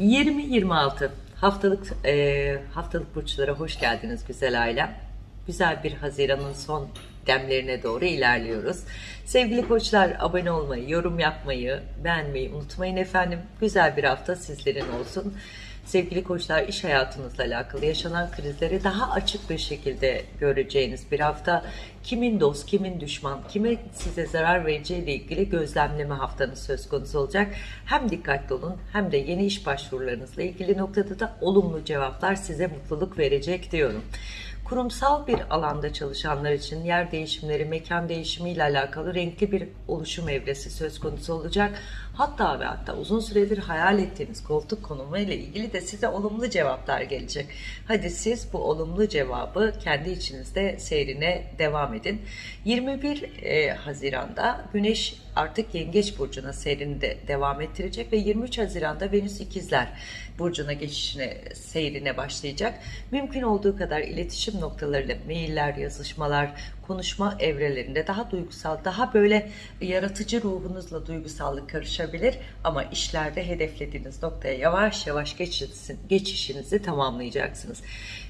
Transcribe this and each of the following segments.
20-26 haftalık e, haftalık burçlara hoş geldiniz güzel ailem. Güzel bir Haziran'ın son demlerine doğru ilerliyoruz. Sevgili koçlar abone olmayı, yorum yapmayı, beğenmeyi unutmayın efendim. Güzel bir hafta sizlerin olsun. Sevgili koçlar iş hayatınızla alakalı yaşanan krizleri daha açık bir şekilde göreceğiniz bir hafta. Kimin dost, kimin düşman, kime size zarar vereceği ile ilgili gözlemleme haftanız söz konusu olacak. Hem dikkatli olun hem de yeni iş başvurularınızla ilgili noktada da olumlu cevaplar size mutluluk verecek diyorum. Kurumsal bir alanda çalışanlar için yer değişimleri, mekan değişimi ile alakalı renkli bir oluşum evresi söz konusu olacak. Hatta ve hatta uzun süredir hayal ettiğiniz koltuk konumu ile ilgili de size olumlu cevaplar gelecek. Hadi siz bu olumlu cevabı kendi içinizde seyrine devam edin. 21 e, Haziran'da Güneş artık Yengeç Burcu'na seyrini de devam ettirecek ve 23 Haziran'da Venüs İkizler Burcu'na geçişine, seyrine başlayacak. Mümkün olduğu kadar iletişim noktalarıyla mailler, yazışmalar, konuşma evrelerinde daha duygusal, daha böyle yaratıcı ruhunuzla duygusallık karışabilir ama işlerde hedeflediğiniz noktaya yavaş yavaş geçişin, geçişinizi tamamlayacaksınız.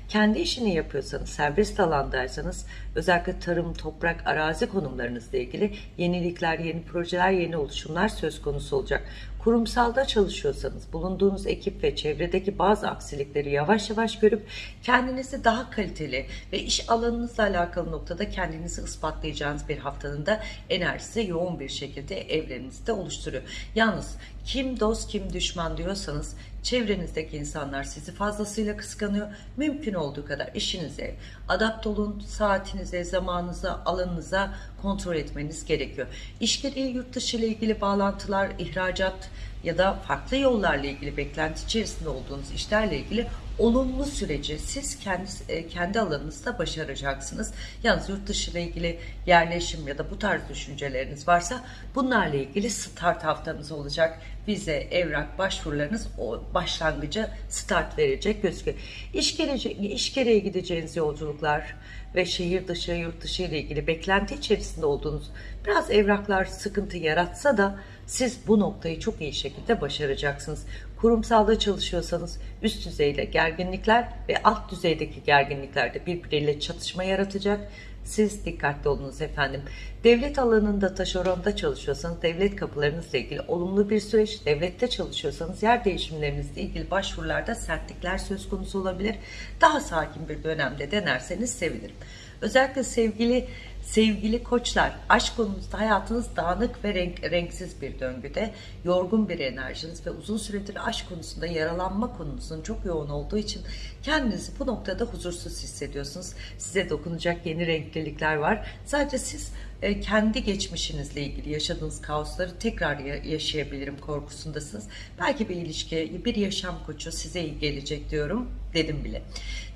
Kendi işini yapıyorsanız, serbest alandaysanız özellikle tarım, toprak, arazi konumlarınızla ilgili yenilikler, yeni projeler, yeni oluşumlar söz konusu olacak. Kurumsalda çalışıyorsanız bulunduğunuz ekip ve çevredeki bazı aksilikleri yavaş yavaş görüp kendinizi daha kaliteli ve iş alanınızla alakalı noktada kendinizi ispatlayacağınız bir haftanın da enerjisi yoğun bir şekilde evrenizde oluşturuyor. Yalnız kim dost kim düşman diyorsanız çevrenizdeki insanlar sizi fazlasıyla kıskanıyor. Mümkün olduğu kadar işinize adapt olun, saatinize, zamanınıza, alanınıza kontrol etmeniz gerekiyor. İş gereği yurt dışı ile ilgili bağlantılar, ihracat ya da farklı yollarla ilgili beklenti içerisinde olduğunuz işlerle ilgili olumlu süreci siz kendi e, kendi alanınızda başaracaksınız. Yalnız yurt dışı ile ilgili yerleşim ya da bu tarz düşünceleriniz varsa bunlarla ilgili start haftanız olacak. Vize, evrak, başvurularınız o başlangıca start verecek gözüküyor. İş, gelecek, iş gereği gideceğiniz yolculuklar ve şehir dışı, yurt dışı ile ilgili beklenti içerisinde olduğunuz biraz evraklar sıkıntı yaratsa da siz bu noktayı çok iyi şekilde başaracaksınız. Kurumsalda çalışıyorsanız üst düzeyde gerginlikler ve alt düzeydeki gerginlikler de birbiriyle çatışma yaratacak. Siz dikkatli olunuz efendim. Devlet alanında taşeronda çalışıyorsanız devlet kapılarınızla ilgili olumlu bir süreç. Devlette çalışıyorsanız yer değişimlerinizle ilgili başvurularda sertlikler söz konusu olabilir. Daha sakin bir dönemde denerseniz sevinirim. Özellikle sevgili Sevgili koçlar, aşk konumuzda hayatınız dağınık ve renk, renksiz bir döngüde, yorgun bir enerjiniz ve uzun süredir aşk konusunda yaralanma konunuzun çok yoğun olduğu için kendinizi bu noktada huzursuz hissediyorsunuz. Size dokunacak yeni renklilikler var. Sadece siz e, kendi geçmişinizle ilgili yaşadığınız kaosları tekrar yaşayabilirim korkusundasınız. Belki bir ilişki, bir yaşam koçu size iyi gelecek diyorum dedim bile.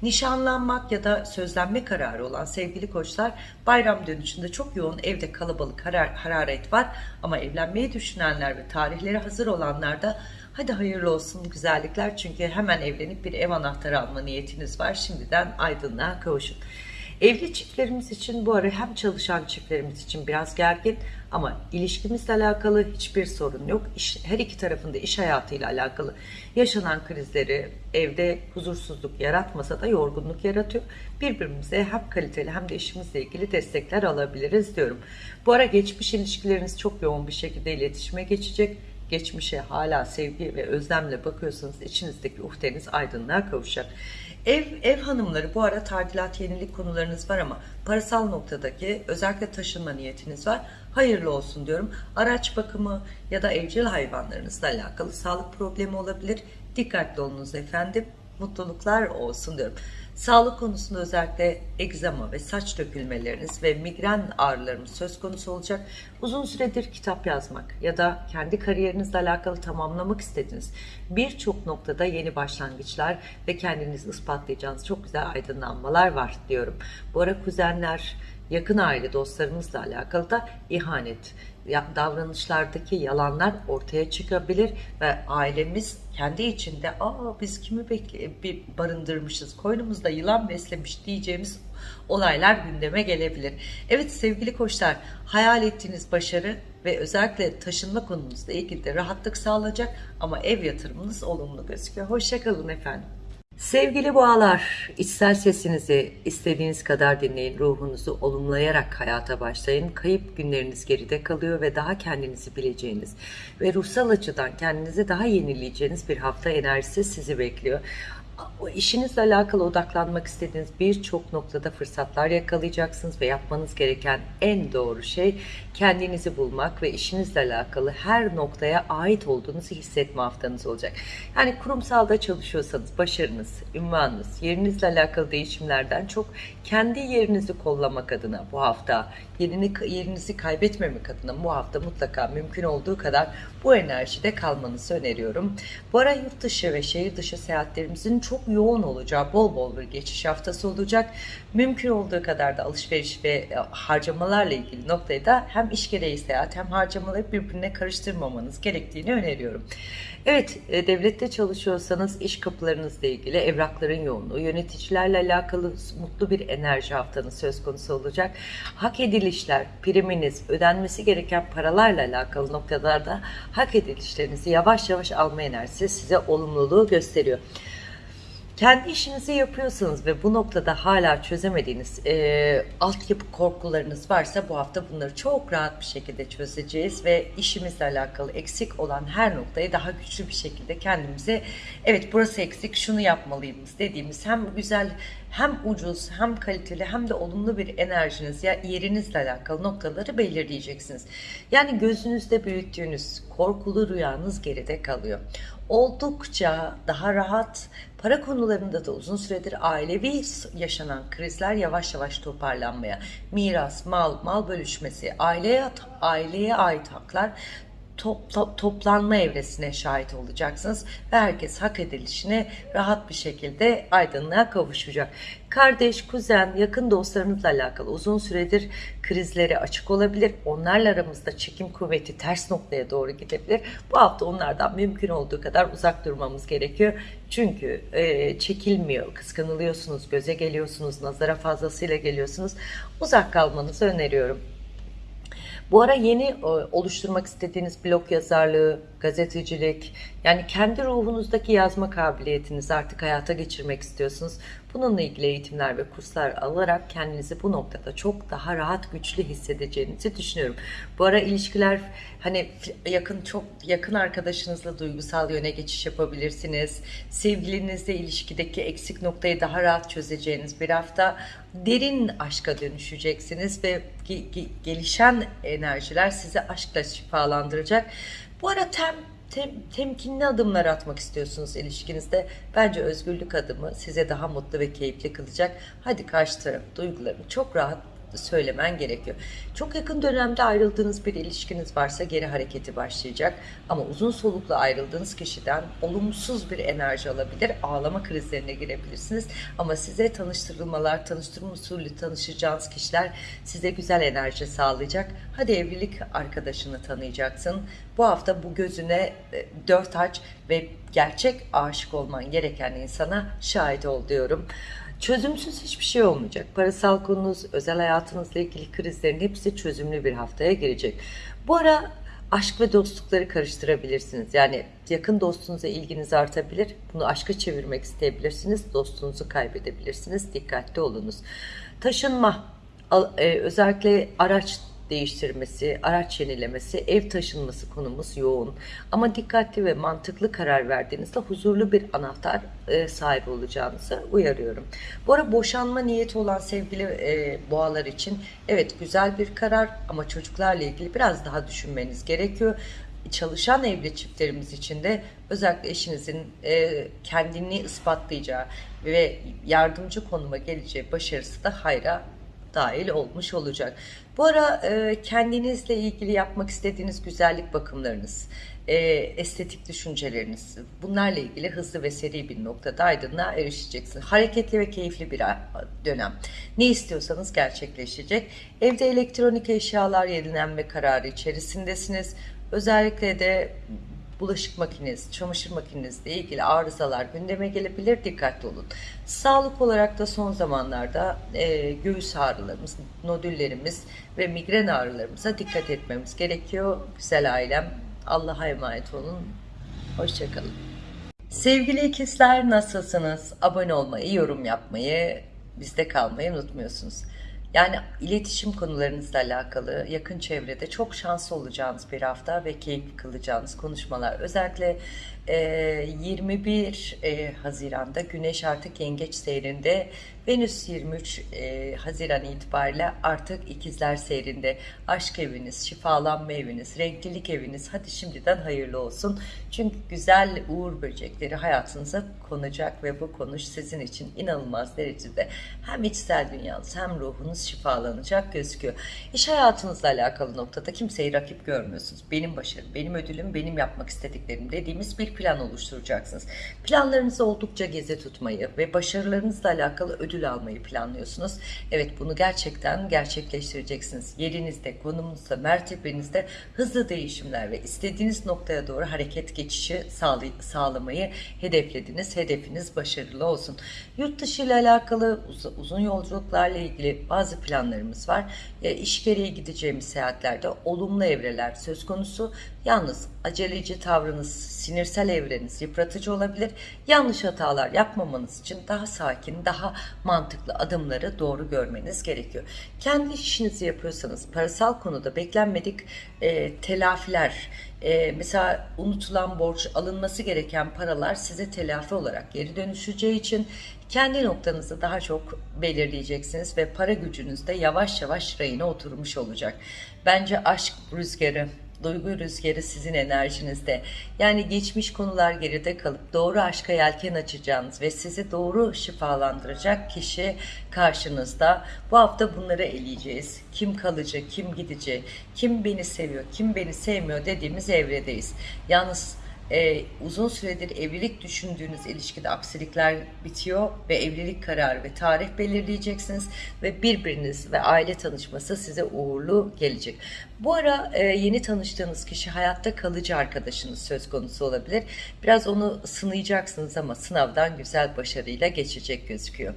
Nişanlanmak ya da sözlenme kararı olan sevgili koçlar bayram dönüşünde çok yoğun evde kalabalık harar, hararet var ama evlenmeyi düşünenler ve tarihleri hazır olanlar da hadi hayırlı olsun güzellikler çünkü hemen evlenip bir ev anahtarı alma niyetiniz var şimdiden aydınlığa kavuşun. Evli çiftlerimiz için bu ara hem çalışan çiftlerimiz için biraz gergin ama ilişkimizle alakalı hiçbir sorun yok. İş, her iki tarafında iş hayatıyla alakalı yaşanan krizleri evde huzursuzluk yaratmasa da yorgunluk yaratıyor. Birbirimize hem kaliteli hem de işimizle ilgili destekler alabiliriz diyorum. Bu ara geçmiş ilişkileriniz çok yoğun bir şekilde iletişime geçecek geçmişe hala sevgi ve özlemle bakıyorsanız içinizdeki uhdeniz aydınlığa kavuşacak. Ev, ev hanımları bu ara tadilat yenilik konularınız var ama parasal noktadaki özellikle taşınma niyetiniz var. Hayırlı olsun diyorum. Araç bakımı ya da evcil hayvanlarınızla alakalı sağlık problemi olabilir. Dikkatli olunuz efendim. Mutluluklar olsun diyorum. Sağlık konusunda özellikle egzama ve saç dökülmeleriniz ve migren ağrılarımız söz konusu olacak. Uzun süredir kitap yazmak ya da kendi kariyerinizle alakalı tamamlamak istediğiniz birçok noktada yeni başlangıçlar ve kendinizi ispatlayacağınız çok güzel aydınlanmalar var diyorum. Bu ara kuzenler, yakın aile dostlarımızla alakalı da ihanet, davranışlardaki yalanlar ortaya çıkabilir ve ailemiz kendi içinde aa biz kimi bekle bir barındırmışız koynumuzda yılan beslemiş diyeceğimiz olaylar gündeme gelebilir. Evet sevgili koçlar hayal ettiğiniz başarı ve özellikle taşınma konumuzla ilgili de rahatlık sağlayacak ama ev yatırımınız olumlu gözüküyor. Hoşçakalın efendim. Sevgili boğalar, içsel sesinizi istediğiniz kadar dinleyin, ruhunuzu olumlayarak hayata başlayın. Kayıp günleriniz geride kalıyor ve daha kendinizi bileceğiniz ve ruhsal açıdan kendinizi daha yenileyeceğiniz bir hafta enerjisi sizi bekliyor. O işinizle alakalı odaklanmak istediğiniz birçok noktada fırsatlar yakalayacaksınız ve yapmanız gereken en doğru şey kendinizi bulmak ve işinizle alakalı her noktaya ait olduğunuzu hissetme haftanız olacak. Yani kurumsalda çalışıyorsanız başarınız, ünvanınız, yerinizle alakalı değişimlerden çok kendi yerinizi kollamak adına bu hafta, yerini, yerinizi kaybetmemek adına bu hafta mutlaka mümkün olduğu kadar bu enerjide kalmanızı öneriyorum. Bu ara yurt dışı ve şehir dışı seyahatlerimizin çok yoğun olacağı bol bol bir geçiş haftası olacak. Mümkün olduğu kadar da alışveriş ve e, harcamalarla ilgili noktayı da hem iş gereği seyahat hem harcamaları birbirine karıştırmamanız gerektiğini öneriyorum. Evet, e, devlette çalışıyorsanız iş kapılarınızla ilgili evrakların yoğunluğu, yöneticilerle alakalı mutlu bir enerji haftanız söz konusu olacak. Hak edilişler, priminiz, ödenmesi gereken paralarla alakalı noktalarda hak edilişlerinizi yavaş yavaş alma enerjisi size olumluluğu gösteriyor. Kendi işinizi yapıyorsanız ve bu noktada hala çözemediğiniz e, altyapı korkularınız varsa bu hafta bunları çok rahat bir şekilde çözeceğiz ve işimizle alakalı eksik olan her noktayı daha güçlü bir şekilde kendimize evet burası eksik şunu yapmalıyız dediğimiz hem güzel hem ucuz hem kaliteli hem de olumlu bir enerjiniz ya yerinizle alakalı noktaları belirleyeceksiniz. Yani gözünüzde büyüttüğünüz korkulu rüyanız geride kalıyor. Oldukça daha rahat para konularında da uzun süredir ailevi yaşanan krizler yavaş yavaş toparlanmaya, miras, mal, mal bölüşmesi, aileye aileye ait haklar topla, toplanma evresine şahit olacaksınız ve herkes hak edilişine rahat bir şekilde aydınlığa kavuşacak. Kardeş, kuzen, yakın dostlarınızla alakalı uzun süredir krizlere açık olabilir. Onlarla aramızda çekim kuvveti ters noktaya doğru gidebilir. Bu hafta onlardan mümkün olduğu kadar uzak durmamız gerekiyor. Çünkü e, çekilmiyor, kıskanılıyorsunuz, göze geliyorsunuz, nazara fazlasıyla geliyorsunuz. Uzak kalmanızı öneriyorum. Bu ara yeni e, oluşturmak istediğiniz blog yazarlığı, gazetecilik, yani kendi ruhunuzdaki yazma kabiliyetinizi artık hayata geçirmek istiyorsunuz. Bununla ilgili eğitimler ve kurslar alarak kendinizi bu noktada çok daha rahat, güçlü hissedeceğinizi düşünüyorum. Bu ara ilişkiler hani yakın çok yakın arkadaşınızla duygusal yöne geçiş yapabilirsiniz. Sevgilinizle ilişkideki eksik noktayı daha rahat çözeceğiniz bir hafta derin aşka dönüşeceksiniz ve gelişen enerjiler sizi aşkla şifalandıracak. Bu ara tem tem, temkinli adımlar atmak istiyorsunuz ilişkinizde. Bence özgürlük adımı size daha mutlu ve keyifli kılacak. Hadi karşı taraf duygularını çok rahat söylemen gerekiyor. Çok yakın dönemde ayrıldığınız bir ilişkiniz varsa geri hareketi başlayacak. Ama uzun soluklu ayrıldığınız kişiden olumsuz bir enerji alabilir. Ağlama krizlerine girebilirsiniz. Ama size tanıştırılmalar, tanıştırma usulü tanışacağınız kişiler size güzel enerji sağlayacak. Hadi evlilik arkadaşını tanıyacaksın. Bu hafta bu gözüne e, dört aç ve gerçek aşık olman gereken insana şahit ol diyorum. Çözümsüz hiçbir şey olmayacak. Parasal konunuz, özel hayatınızla ilgili krizlerin hepsi çözümlü bir haftaya girecek. Bu ara aşk ve dostlukları karıştırabilirsiniz. Yani yakın dostunuza ilginiz artabilir. Bunu aşka çevirmek isteyebilirsiniz. Dostunuzu kaybedebilirsiniz. Dikkatli olunuz. Taşınma, e, özellikle araç değiştirmesi, araç yenilemesi, ev taşınması konumuz yoğun. Ama dikkatli ve mantıklı karar verdiğinizde huzurlu bir anahtar e, sahibi olacağınızı uyarıyorum. Bu ara boşanma niyeti olan sevgili e, boğalar için evet güzel bir karar ama çocuklarla ilgili biraz daha düşünmeniz gerekiyor çalışan evli çiftlerimiz için de özellikle eşinizin e, kendini ispatlayacağı ve yardımcı konuma geleceği başarısı da hayra dahil olmuş olacak. Bu ara e, kendinizle ilgili yapmak istediğiniz güzellik bakımlarınız, e, estetik düşünceleriniz, bunlarla ilgili hızlı ve seri bir noktada aydınlığa erişeceksiniz. Hareketli ve keyifli bir dönem. Ne istiyorsanız gerçekleşecek. Evde elektronik eşyalar yenilenme kararı içerisindesiniz. Özellikle de bulaşık makinesi, çamaşır makinenizle ilgili arızalar gündeme gelebilir. Dikkatli olun. Sağlık olarak da son zamanlarda e, göğüs ağrılarımız, nodüllerimiz ve migren ağrılarımıza dikkat etmemiz gerekiyor. Güzel ailem. Allah'a emanet olun. Hoşçakalın. Sevgili ikizler nasılsınız? Abone olmayı, yorum yapmayı, bizde kalmayı unutmuyorsunuz. Yani iletişim konularınızla alakalı yakın çevrede çok şanslı olacağınız bir hafta ve keyifli kılacağınız konuşmalar. Özellikle e, 21 e, Haziran'da Güneş artık Yengeç seyrinde, Venüs 23 e, Haziran itibariyle artık ikizler seyrinde. Aşk eviniz, şifalanma eviniz, renklilik eviniz hadi şimdiden hayırlı olsun. Çünkü güzel uğur böcekleri hayatınıza konacak ve bu konuş sizin için inanılmaz derecede hem içsel dünyanız hem ruhunuz şifalanacak gözüküyor. İş hayatınızla alakalı noktada kimseyi rakip görmüyorsunuz. Benim başarım, benim ödülüm, benim yapmak istediklerim dediğimiz bir plan oluşturacaksınız. Planlarınızı oldukça geze tutmayı ve başarılarınızla alakalı ödül almayı planlıyorsunuz. Evet bunu gerçekten gerçekleştireceksiniz. Yerinizde, konumunuzda, mertebenizde hızlı değişimler ve istediğiniz noktaya doğru hareket geçişi sağlamayı hedeflediniz. Hedefiniz başarılı olsun. Yurt dışı ile alakalı uz- uzun yolculuklarla ilgili bazı planlarımız var. E, iş gereği gideceğimiz seyahatlerde olumlu evreler söz konusu. Yalnız aceleci tavrınız, sinirsel evreniz yıpratıcı olabilir. Yanlış hatalar yapmamanız için daha sakin, daha mantıklı adımları doğru görmeniz gerekiyor. Kendi işinizi yapıyorsanız parasal konuda beklenmedik e, telafiler, e, mesela unutulan borç, alınması gereken paralar size telafi olarak geri dönüşeceği için kendi noktanızı daha çok belirleyeceksiniz ve para gücünüz de yavaş yavaş rayına oturmuş olacak. Bence aşk rüzgarı, duygu rüzgarı sizin enerjinizde. Yani geçmiş konular geride kalıp doğru aşka yelken açacağınız ve sizi doğru şifalandıracak kişi karşınızda. Bu hafta bunları eleyeceğiz. Kim kalıcı, kim gidici, kim beni seviyor, kim beni sevmiyor dediğimiz evredeyiz. Yalnız e, uzun süredir evlilik düşündüğünüz ilişkide aksilikler bitiyor ve evlilik kararı ve tarih belirleyeceksiniz ve birbiriniz ve aile tanışması size uğurlu gelecek. Bu ara e, yeni tanıştığınız kişi hayatta kalıcı arkadaşınız söz konusu olabilir. Biraz onu sınayacaksınız ama sınavdan güzel başarıyla geçecek gözüküyor.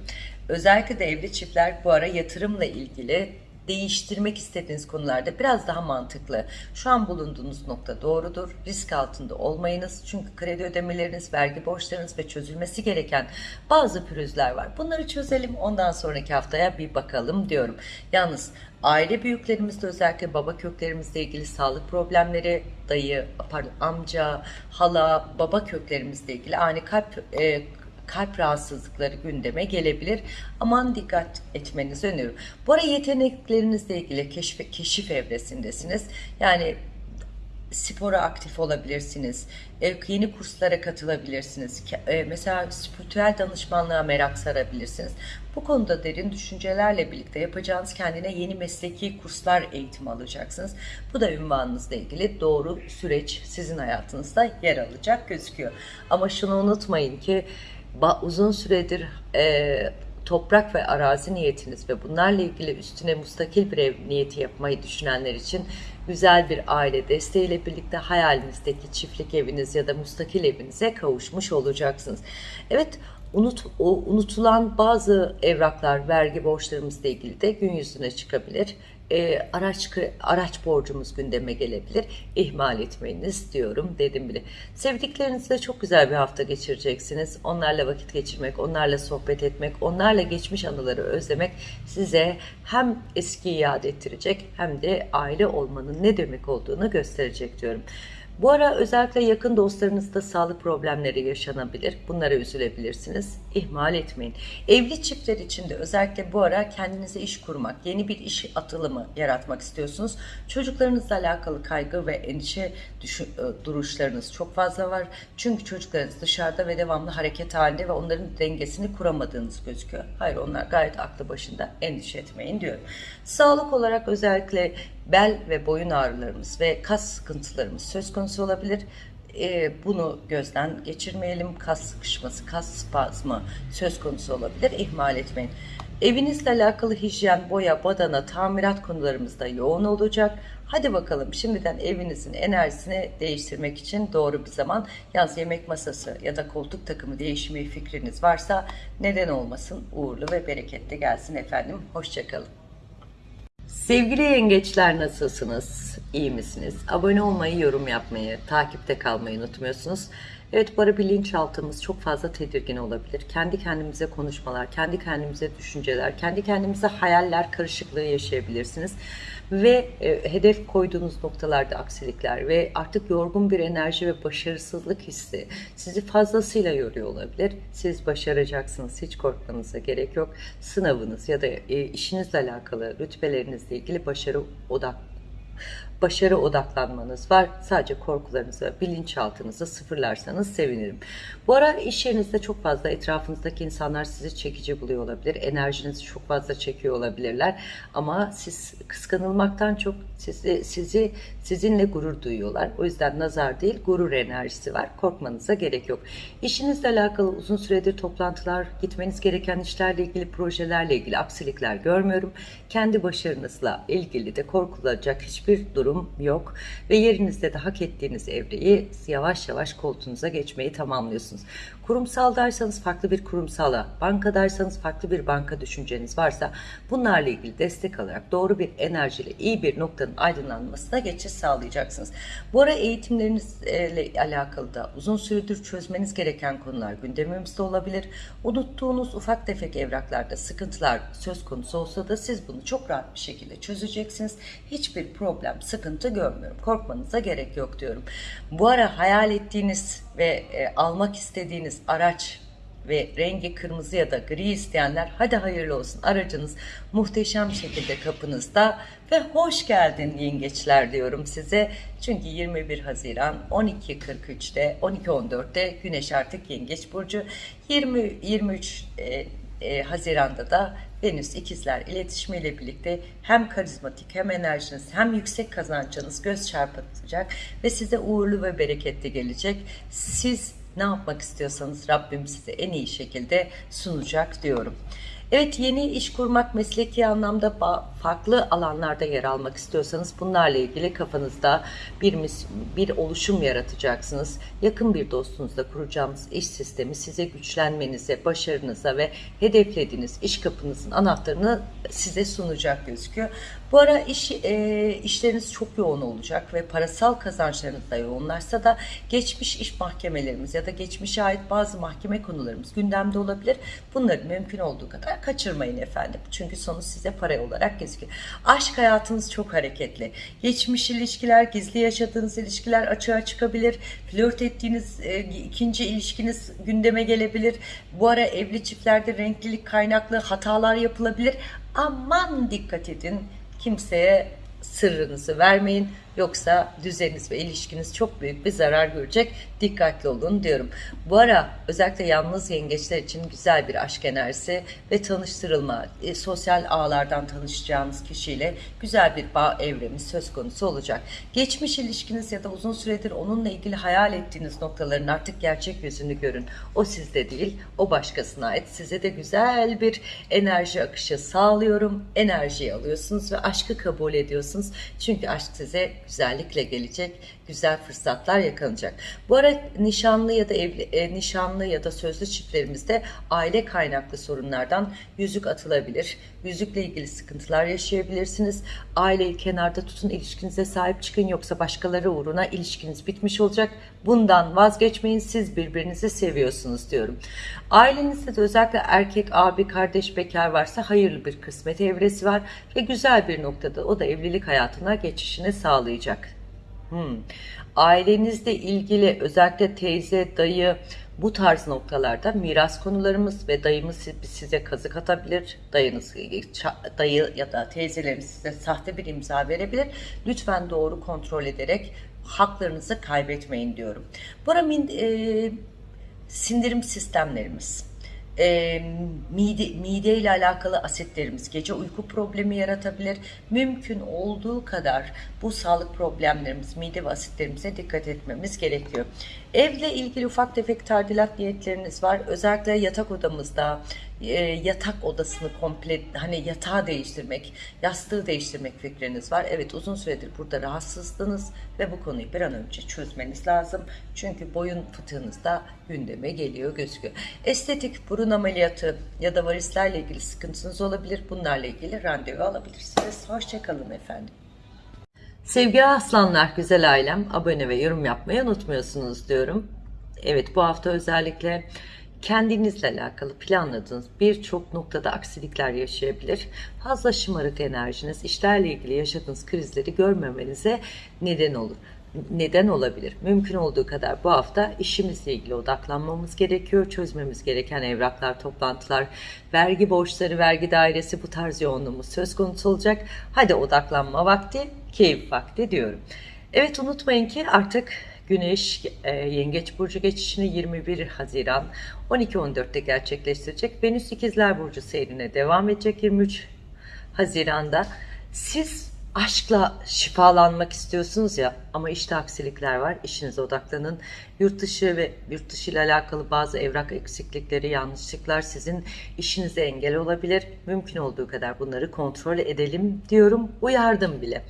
Özellikle de evli çiftler bu ara yatırımla ilgili değiştirmek istediğiniz konularda biraz daha mantıklı. Şu an bulunduğunuz nokta doğrudur. Risk altında olmayınız. Çünkü kredi ödemeleriniz, vergi borçlarınız ve çözülmesi gereken bazı pürüzler var. Bunları çözelim. Ondan sonraki haftaya bir bakalım diyorum. Yalnız aile büyüklerimizde özellikle baba köklerimizle ilgili sağlık problemleri, dayı, pardon, amca, hala, baba köklerimizle ilgili ani kalp e, kalp rahatsızlıkları gündeme gelebilir. Aman dikkat etmenizi öneriyorum. Bu ara yeteneklerinizle ilgili keşif, keşif evresindesiniz. Yani spora aktif olabilirsiniz. Yeni kurslara katılabilirsiniz. E, Mesela spiritüel danışmanlığa merak sarabilirsiniz. Bu konuda derin düşüncelerle birlikte yapacağınız kendine yeni mesleki kurslar eğitimi alacaksınız. Bu da ünvanınızla ilgili doğru süreç sizin hayatınızda yer alacak gözüküyor. Ama şunu unutmayın ki uzun süredir e, toprak ve arazi niyetiniz ve bunlarla ilgili üstüne mustakil bir ev niyeti yapmayı düşünenler için güzel bir aile desteğiyle birlikte hayalinizdeki çiftlik eviniz ya da mustakil evinize kavuşmuş olacaksınız. Evet unut, o unutulan bazı evraklar, vergi borçlarımızla ilgili de gün yüzüne çıkabilir. E, araç araç borcumuz gündeme gelebilir. İhmal etmeyiniz diyorum dedim bile. Sevdiklerinizle çok güzel bir hafta geçireceksiniz. Onlarla vakit geçirmek, onlarla sohbet etmek, onlarla geçmiş anıları özlemek size hem eskiyi yad ettirecek hem de aile olmanın ne demek olduğunu gösterecek diyorum. Bu ara özellikle yakın dostlarınızda sağlık problemleri yaşanabilir. Bunlara üzülebilirsiniz. İhmal etmeyin. Evli çiftler için de özellikle bu ara kendinize iş kurmak, yeni bir iş atılımı yaratmak istiyorsunuz. Çocuklarınızla alakalı kaygı ve endişe e, duruşlarınız çok fazla var. Çünkü çocuklarınız dışarıda ve devamlı hareket halinde ve onların dengesini kuramadığınız gözüküyor. Hayır onlar gayet aklı başında endişe etmeyin diyorum. Sağlık olarak özellikle bel ve boyun ağrılarımız ve kas sıkıntılarımız söz konusu olabilir. Ee, bunu gözden geçirmeyelim. Kas sıkışması, kas spazmı söz konusu olabilir. İhmal etmeyin. Evinizle alakalı hijyen, boya, badana, tamirat konularımızda yoğun olacak. Hadi bakalım şimdiden evinizin enerjisini değiştirmek için doğru bir zaman. Yalnız yemek masası ya da koltuk takımı değişimi fikriniz varsa neden olmasın uğurlu ve bereketli gelsin efendim. Hoşçakalın. Sevgili yengeçler nasılsınız? İyi misiniz? Abone olmayı, yorum yapmayı, takipte kalmayı unutmuyorsunuz. Evet bu ara bilinçaltımız çok fazla tedirgin olabilir. Kendi kendimize konuşmalar, kendi kendimize düşünceler, kendi kendimize hayaller karışıklığı yaşayabilirsiniz. Ve e, hedef koyduğunuz noktalarda aksilikler ve artık yorgun bir enerji ve başarısızlık hissi sizi fazlasıyla yoruyor olabilir. Siz başaracaksınız, hiç korkmanıza gerek yok. Sınavınız ya da e, işinizle alakalı rütbelerinizle ilgili başarı odak başarı odaklanmanız var. Sadece korkularınızı, bilinçaltınızı sıfırlarsanız sevinirim. Bu ara iş yerinizde çok fazla etrafınızdaki insanlar sizi çekici buluyor olabilir. Enerjinizi çok fazla çekiyor olabilirler. Ama siz kıskanılmaktan çok sizi, sizi sizinle gurur duyuyorlar. O yüzden nazar değil gurur enerjisi var. Korkmanıza gerek yok. İşinizle alakalı uzun süredir toplantılar, gitmeniz gereken işlerle ilgili projelerle ilgili aksilikler görmüyorum. Kendi başarınızla ilgili de korkulacak hiçbir durum yok. Ve yerinizde de hak ettiğiniz evreyi yavaş yavaş koltuğunuza geçmeyi tamamlıyorsunuz. Kurumsaldaysanız farklı bir kurumsala, bankadaysanız farklı bir banka düşünceniz varsa bunlarla ilgili destek alarak doğru bir enerjiyle iyi bir noktanın aydınlanmasına geçiş sağlayacaksınız. Bu ara eğitimlerinizle alakalı da uzun süredir çözmeniz gereken konular gündemimizde olabilir. Unuttuğunuz ufak tefek evraklarda sıkıntılar söz konusu olsa da siz bunu çok rahat bir şekilde çözeceksiniz. Hiçbir problem, sıkıntı görmüyorum. Korkmanıza gerek yok diyorum. Bu ara hayal ettiğiniz ve e, almak istediğiniz araç ve rengi kırmızı ya da gri isteyenler hadi hayırlı olsun aracınız muhteşem şekilde kapınızda ve hoş geldin yengeçler diyorum size. Çünkü 21 Haziran 12.43'te 12.14'te Güneş artık Yengeç Burcu 20 23 e, e, Haziran'da da Venüs ikizler iletişimiyle birlikte hem karizmatik hem enerjiniz hem yüksek kazancınız göz çarpıtacak ve size uğurlu ve bereketli gelecek. Siz ne yapmak istiyorsanız Rabbim size en iyi şekilde sunacak diyorum. Evet yeni iş kurmak mesleki anlamda farklı alanlarda yer almak istiyorsanız bunlarla ilgili kafanızda bir bir oluşum yaratacaksınız. Yakın bir dostunuzla kuracağımız iş sistemi size güçlenmenize, başarınıza ve hedeflediğiniz iş kapınızın anahtarını size sunacak gözüküyor. Bu ara iş e, işleriniz çok yoğun olacak ve parasal kazançlarınız da yoğunlarsa da geçmiş iş mahkemelerimiz ya da geçmişe ait bazı mahkeme konularımız gündemde olabilir. Bunları mümkün olduğu kadar kaçırmayın efendim. Çünkü sonu size para olarak gözüküyor. Aşk hayatınız çok hareketli. Geçmiş ilişkiler, gizli yaşadığınız ilişkiler açığa çıkabilir. Flört ettiğiniz e, ikinci ilişkiniz gündeme gelebilir. Bu ara evli çiftlerde renklilik kaynaklı hatalar yapılabilir. Aman dikkat edin kimseye sırrınızı vermeyin. Yoksa düzeniniz ve ilişkiniz çok büyük bir zarar görecek. Dikkatli olun diyorum. Bu ara özellikle yalnız yengeçler için güzel bir aşk enerjisi ve tanıştırılma, e, sosyal ağlardan tanışacağınız kişiyle güzel bir bağ evremi söz konusu olacak. Geçmiş ilişkiniz ya da uzun süredir onunla ilgili hayal ettiğiniz noktaların artık gerçek yüzünü görün. O sizde değil, o başkasına ait. Size de güzel bir enerji akışı sağlıyorum. Enerjiyi alıyorsunuz ve aşkı kabul ediyorsunuz. Çünkü aşk size güzellikle gelecek, güzel fırsatlar yakalanacak. Bu ara nişanlı ya da evli, e, nişanlı ya da sözlü çiftlerimizde aile kaynaklı sorunlardan yüzük atılabilir. Yüzükle ilgili sıkıntılar yaşayabilirsiniz. Aileyi kenarda tutun, ilişkinize sahip çıkın yoksa başkaları uğruna ilişkiniz bitmiş olacak. Bundan vazgeçmeyin. Siz birbirinizi seviyorsunuz diyorum. Ailenizde de özellikle erkek, abi, kardeş, bekar varsa hayırlı bir kısmet evresi var ve güzel bir noktada o da evlilik hayatına geçişini sağlayacak. Hmm. Ailenizle ilgili özellikle teyze, dayı bu tarz noktalarda miras konularımız ve dayımız size kazık atabilir. Dayınız, dayı ya da teyzeleriniz size sahte bir imza verebilir. Lütfen doğru kontrol ederek haklarınızı kaybetmeyin diyorum. Bu ara e, sindirim sistemlerimiz e, mide, mide ile alakalı asitlerimiz gece uyku problemi yaratabilir. Mümkün olduğu kadar bu sağlık problemlerimiz, mide ve asitlerimize dikkat etmemiz gerekiyor. Evle ilgili ufak tefek tadilat niyetleriniz var. Özellikle yatak odamızda e, yatak odasını komple hani yatağı değiştirmek, yastığı değiştirmek fikriniz var. Evet uzun süredir burada rahatsızdınız ve bu konuyu bir an önce çözmeniz lazım. Çünkü boyun fıtığınızda gündeme geliyor gözüküyor. Estetik burun ameliyatı ya da varislerle ilgili sıkıntınız olabilir. Bunlarla ilgili randevu alabilirsiniz. Hoşçakalın efendim. Sevgili aslanlar, güzel ailem, abone ve yorum yapmayı unutmuyorsunuz diyorum. Evet bu hafta özellikle kendinizle alakalı planladığınız birçok noktada aksilikler yaşayabilir. Fazla şımarık enerjiniz işlerle ilgili yaşadığınız krizleri görmemenize neden olur. Neden olabilir? Mümkün olduğu kadar bu hafta işimizle ilgili odaklanmamız gerekiyor. Çözmemiz gereken evraklar, toplantılar, vergi borçları, vergi dairesi bu tarz yoğunluğumuz söz konusu olacak. Hadi odaklanma vakti, keyif vakti diyorum. Evet unutmayın ki artık Güneş e, Yengeç Burcu geçişini 21 Haziran 12-14'te gerçekleştirecek. Venüs İkizler Burcu seyrine devam edecek 23 Haziran'da. Siz aşkla şifalanmak istiyorsunuz ya ama işte aksilikler var. İşinize odaklanın. Yurt dışı ve yurt dışı ile alakalı bazı evrak eksiklikleri, yanlışlıklar sizin işinize engel olabilir. Mümkün olduğu kadar bunları kontrol edelim diyorum. Uyardım bile.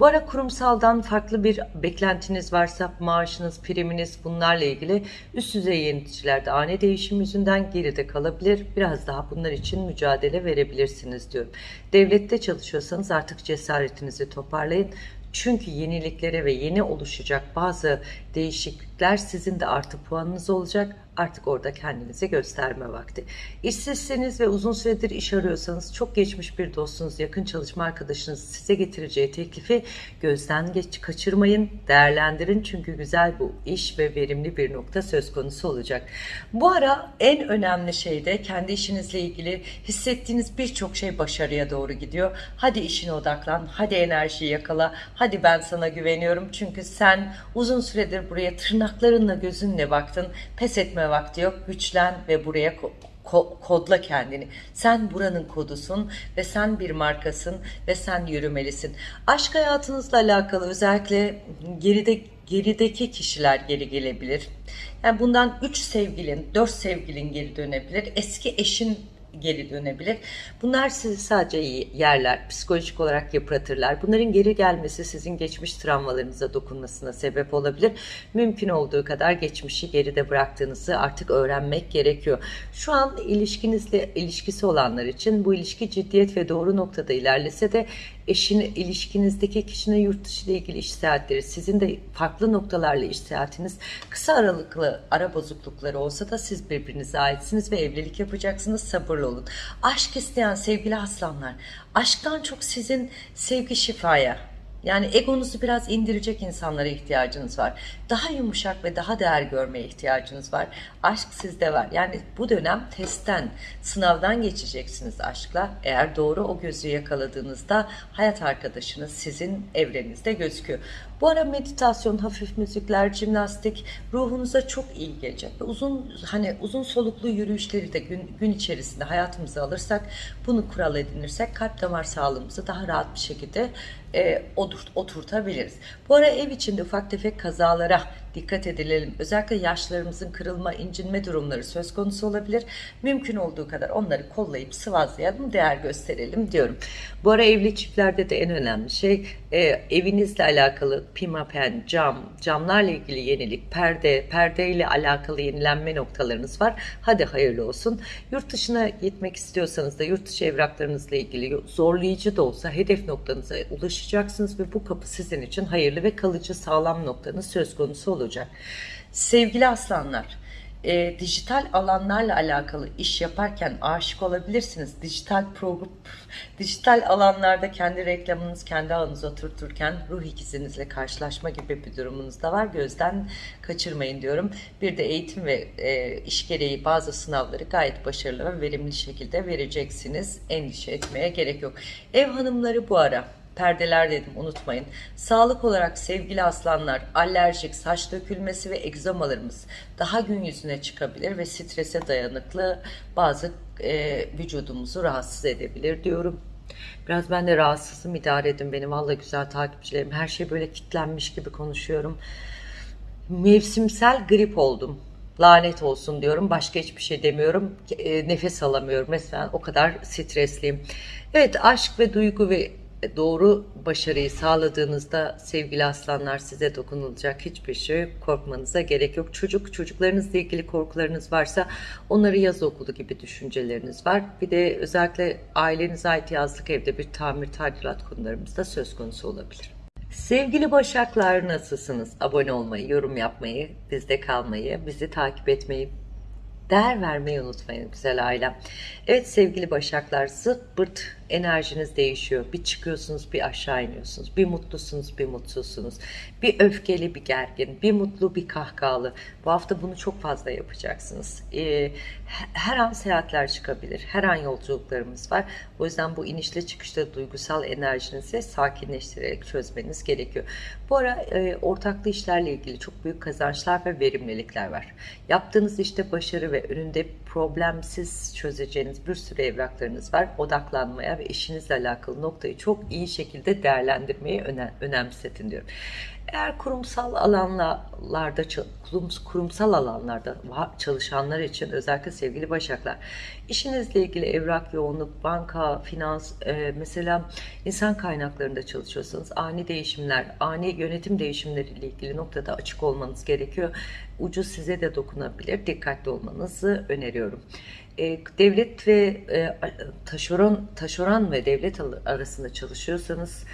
Bu ara kurumsaldan farklı bir beklentiniz varsa maaşınız, priminiz bunlarla ilgili üst düzey yöneticilerde ani değişim yüzünden geride kalabilir. Biraz daha bunlar için mücadele verebilirsiniz diyorum. Devlette çalışıyorsanız artık cesaretinizi toparlayın. Çünkü yeniliklere ve yeni oluşacak bazı değişiklikler sizin de artı puanınız olacak. Artık orada kendinize gösterme vakti. İşsizseniz ve uzun süredir iş arıyorsanız çok geçmiş bir dostunuz, yakın çalışma arkadaşınız size getireceği teklifi gözden geç kaçırmayın, değerlendirin. Çünkü güzel bu iş ve verimli bir nokta söz konusu olacak. Bu ara en önemli şey de kendi işinizle ilgili hissettiğiniz birçok şey başarıya doğru gidiyor. Hadi işine odaklan, hadi enerjiyi yakala, hadi ben sana güveniyorum. Çünkü sen uzun süredir buraya tırnaklarınla gözünle baktın. Pes etme vakti yok. Güçlen ve buraya ko- kodla kendini. Sen buranın kodusun ve sen bir markasın ve sen yürümelisin. Aşk hayatınızla alakalı özellikle geride gerideki kişiler geri gelebilir. Yani bundan 3 sevgilin, 4 sevgilin geri dönebilir. Eski eşin geri dönebilir. Bunlar sizi sadece yerler, psikolojik olarak yıpratırlar. Bunların geri gelmesi sizin geçmiş travmalarınıza dokunmasına sebep olabilir. Mümkün olduğu kadar geçmişi geride bıraktığınızı artık öğrenmek gerekiyor. Şu an ilişkinizle ilişkisi olanlar için bu ilişki ciddiyet ve doğru noktada ilerlese de eşin ilişkinizdeki kişinin yurt dışı ile ilgili iş seyahatleri, sizin de farklı noktalarla iş seyahatiniz, kısa aralıklı ara bozuklukları olsa da siz birbirinize aitsiniz ve evlilik yapacaksınız. Sabırlı olun. Aşk isteyen sevgili aslanlar, aşktan çok sizin sevgi şifaya, yani egonuzu biraz indirecek insanlara ihtiyacınız var. Daha yumuşak ve daha değer görmeye ihtiyacınız var. Aşk sizde var. Yani bu dönem testten, sınavdan geçeceksiniz aşkla. Eğer doğru o gözü yakaladığınızda hayat arkadaşınız sizin evrenizde gözüküyor. Bu ara meditasyon, hafif müzikler, jimnastik ruhunuza çok iyi gelecek. Uzun hani uzun soluklu yürüyüşleri de gün, gün içerisinde hayatımıza alırsak, bunu kural edinirsek kalp damar sağlığımızı daha rahat bir şekilde e, oturt, oturtabiliriz. Bu ara ev içinde ufak tefek kazalara dikkat edelim. Özellikle yaşlarımızın kırılma, incinme durumları söz konusu olabilir. Mümkün olduğu kadar onları kollayıp sıvazlayalım, değer gösterelim diyorum. Bu ara evli çiftlerde de en önemli şey e, evinizle alakalı pimapen, cam, camlarla ilgili yenilik, perde, perdeyle alakalı yenilenme noktalarınız var. Hadi hayırlı olsun. Yurt dışına gitmek istiyorsanız da yurt dışı evraklarınızla ilgili zorlayıcı da olsa hedef noktanıza ulaşacaksınız ve bu kapı sizin için hayırlı ve kalıcı sağlam noktanız söz konusu olacak. Sevgili aslanlar, e, dijital alanlarla alakalı iş yaparken aşık olabilirsiniz. Dijital program, dijital alanlarda kendi reklamınız, kendi ağınıza oturturken ruh ikizinizle karşılaşma gibi bir durumunuz da var. Gözden kaçırmayın diyorum. Bir de eğitim ve e, iş gereği bazı sınavları gayet başarılı ve verimli şekilde vereceksiniz. Endişe etmeye gerek yok. Ev hanımları bu ara perdeler dedim unutmayın. Sağlık olarak sevgili aslanlar alerjik, saç dökülmesi ve egzamalarımız daha gün yüzüne çıkabilir ve strese dayanıklı bazı e, vücudumuzu rahatsız edebilir diyorum. Biraz ben de rahatsızım idare edin beni. Vallahi güzel takipçilerim. Her şey böyle kitlenmiş gibi konuşuyorum. mevsimsel grip oldum. Lanet olsun diyorum. Başka hiçbir şey demiyorum. E, nefes alamıyorum. Mesela o kadar stresliyim. Evet aşk ve duygu ve doğru başarıyı sağladığınızda sevgili aslanlar size dokunulacak hiçbir şey korkmanıza gerek yok. Çocuk çocuklarınızla ilgili korkularınız varsa onları yaz okulu gibi düşünceleriniz var. Bir de özellikle ailenize ait yazlık evde bir tamir tadilat konularımız da söz konusu olabilir. Sevgili Başaklar nasılsınız? Abone olmayı, yorum yapmayı, bizde kalmayı, bizi takip etmeyi, değer vermeyi unutmayın güzel ailem. Evet sevgili Başaklar zırt pırt enerjiniz değişiyor. Bir çıkıyorsunuz bir aşağı iniyorsunuz. Bir mutlusunuz bir mutsuzsunuz. Bir öfkeli bir gergin. Bir mutlu bir kahkahalı. Bu hafta bunu çok fazla yapacaksınız. Ee, her an seyahatler çıkabilir. Her an yolculuklarımız var. O yüzden bu inişle çıkışta duygusal enerjinizi sakinleştirerek çözmeniz gerekiyor. Bu ara e, ortaklı işlerle ilgili çok büyük kazançlar ve verimlilikler var. Yaptığınız işte başarı ve önünde problemsiz çözeceğiniz bir sürü evraklarınız var. Odaklanmaya ve işinizle alakalı noktayı çok iyi şekilde değerlendirmeyi önem, önemsetin diyorum. Eğer kurumsal alanlarda kurumsal alanlarda çalışanlar için özellikle sevgili başaklar işinizle ilgili evrak yoğunluk, banka, finans e, mesela insan kaynaklarında çalışıyorsanız ani değişimler, ani yönetim değişimleriyle ilgili noktada açık olmanız gerekiyor. Ucu size de dokunabilir. Dikkatli olmanızı öneriyorum. E, devlet ve e, taşeron, taşeron ve devlet arasında çalışıyorsanız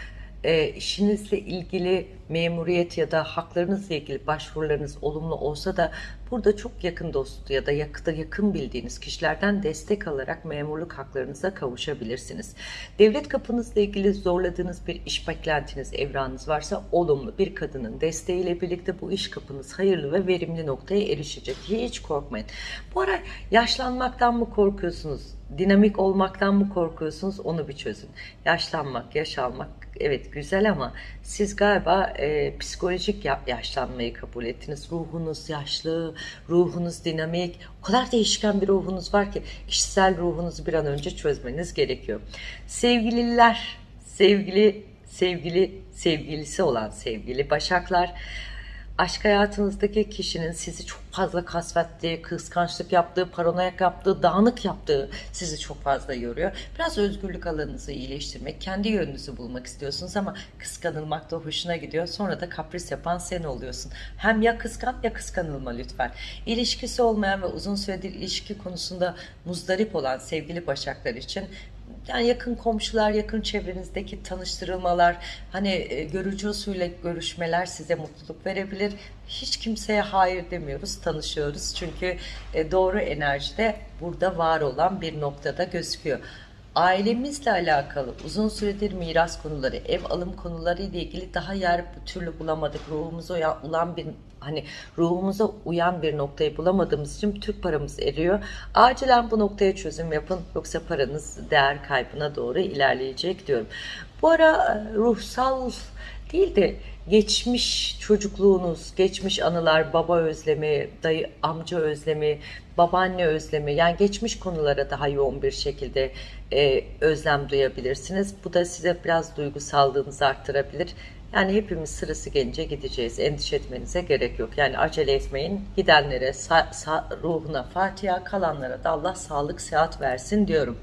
e, işinizle ilgili memuriyet ya da haklarınızla ilgili başvurularınız olumlu olsa da burada çok yakın dost ya da yakında yakın bildiğiniz kişilerden destek alarak memurluk haklarınıza kavuşabilirsiniz. Devlet kapınızla ilgili zorladığınız bir iş beklentiniz, evranınız varsa olumlu bir kadının desteğiyle birlikte bu iş kapınız hayırlı ve verimli noktaya erişecek. Hiç korkmayın. Bu ara yaşlanmaktan mı korkuyorsunuz? Dinamik olmaktan mı korkuyorsunuz? Onu bir çözün. Yaşlanmak, yaşalmak evet güzel ama siz galiba e, psikolojik yaşlanmayı kabul ettiniz. Ruhunuz yaşlı, ruhunuz dinamik, o kadar değişken bir ruhunuz var ki kişisel ruhunuzu bir an önce çözmeniz gerekiyor. Sevgililer, sevgili sevgili sevgilisi olan sevgili başaklar aşk hayatınızdaki kişinin sizi çok fazla kasvettiği, kıskançlık yaptığı, paranoyak yaptığı, dağınık yaptığı sizi çok fazla yoruyor. Biraz özgürlük alanınızı iyileştirmek, kendi yönünüzü bulmak istiyorsunuz ama kıskanılmak da hoşuna gidiyor. Sonra da kapris yapan sen oluyorsun. Hem ya kıskan ya kıskanılma lütfen. İlişkisi olmayan ve uzun süredir ilişki konusunda muzdarip olan sevgili başaklar için yani yakın komşular, yakın çevrenizdeki tanıştırılmalar, hani e, görücü usulü görüşmeler size mutluluk verebilir. Hiç kimseye hayır demiyoruz, tanışıyoruz. Çünkü e, doğru enerjide burada var olan bir noktada gözüküyor ailemizle alakalı uzun süredir miras konuları, ev alım konuları ile ilgili daha yer türlü bulamadık. Ruhumuza uyan bir hani ruhumuza uyan bir noktayı bulamadığımız için Türk paramız eriyor. Acilen bu noktaya çözüm yapın yoksa paranız değer kaybına doğru ilerleyecek diyorum. Bu ara e, ruhsal değil de geçmiş çocukluğunuz, geçmiş anılar, baba özlemi, dayı, amca özlemi, babaanne özlemi yani geçmiş konulara daha yoğun bir şekilde e, özlem duyabilirsiniz. Bu da size biraz duygusallığınızı arttırabilir. Yani hepimiz sırası gelince gideceğiz. Endişe etmenize gerek yok. Yani acele etmeyin. Gidenlere sa- sa- ruhuna Fatiha, kalanlara da Allah sağlık, sıhhat versin diyorum.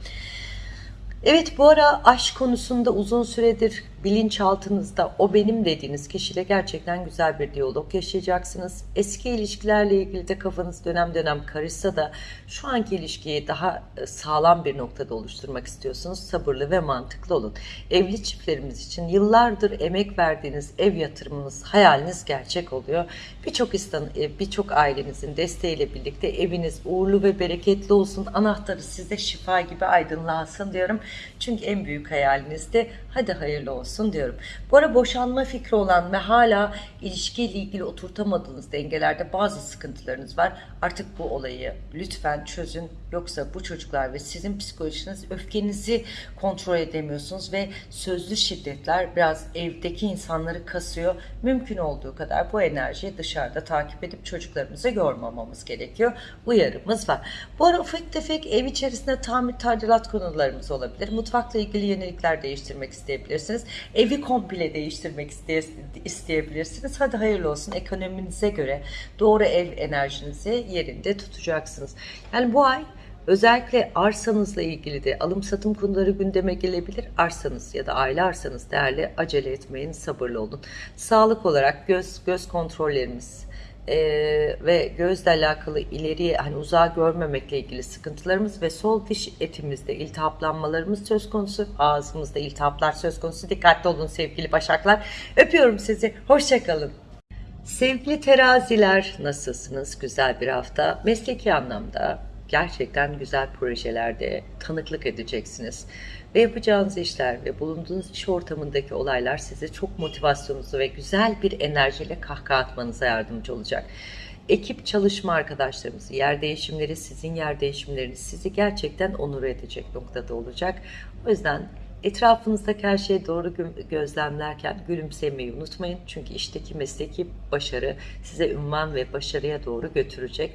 Evet bu ara aşk konusunda uzun süredir bilinçaltınızda o benim dediğiniz kişiyle gerçekten güzel bir diyalog yaşayacaksınız. Eski ilişkilerle ilgili de kafanız dönem dönem karışsa da şu anki ilişkiyi daha e, sağlam bir noktada oluşturmak istiyorsunuz. Sabırlı ve mantıklı olun. Evli çiftlerimiz için yıllardır emek verdiğiniz ev yatırımınız, hayaliniz gerçek oluyor. Birçok e, birçok ailenizin desteğiyle birlikte eviniz uğurlu ve bereketli olsun. Anahtarı size şifa gibi aydınlansın diyorum. Çünkü en büyük hayaliniz de hadi hayırlı olsun olsun diyorum. Bu ara boşanma fikri olan ve hala ilişkiyle ilgili oturtamadığınız dengelerde bazı sıkıntılarınız var. Artık bu olayı lütfen çözün. Yoksa bu çocuklar ve sizin psikolojiniz öfkenizi kontrol edemiyorsunuz ve sözlü şiddetler biraz evdeki insanları kasıyor. Mümkün olduğu kadar bu enerjiyi dışarıda takip edip çocuklarımızı yormamamız gerekiyor. Uyarımız var. Bu ara ufak tefek ev içerisinde tamir tadilat konularımız olabilir. Mutfakla ilgili yenilikler değiştirmek isteyebilirsiniz. Evi komple değiştirmek isteye- isteyebilirsiniz. Hadi hayırlı olsun. Ekonominize göre doğru ev enerjinizi yerinde tutacaksınız. Yani bu ay Özellikle arsanızla ilgili de alım satım konuları gündeme gelebilir. Arsanız ya da aile arsanız değerli acele etmeyin, sabırlı olun. Sağlık olarak göz göz kontrollerimiz eee, ve gözle alakalı ileriye hani uzağa görmemekle ilgili sıkıntılarımız ve sol diş etimizde iltihaplanmalarımız söz konusu. Ağzımızda iltihaplar söz konusu. Dikkatli olun sevgili başaklar. Öpüyorum sizi. Hoşçakalın. Sevgili teraziler nasılsınız? Güzel bir hafta. Mesleki anlamda gerçekten güzel projelerde tanıklık edeceksiniz. Ve yapacağınız işler ve bulunduğunuz iş ortamındaki olaylar size çok motivasyonunuzu ve güzel bir enerjiyle kahkaha atmanıza yardımcı olacak. Ekip çalışma arkadaşlarımız, yer değişimleri, sizin yer değişimleriniz sizi gerçekten onur edecek noktada olacak. O yüzden Etrafınızdaki her şeyi doğru gö- gözlemlerken gülümsemeyi unutmayın. Çünkü işteki mesleki başarı size ünvan ve başarıya doğru götürecek.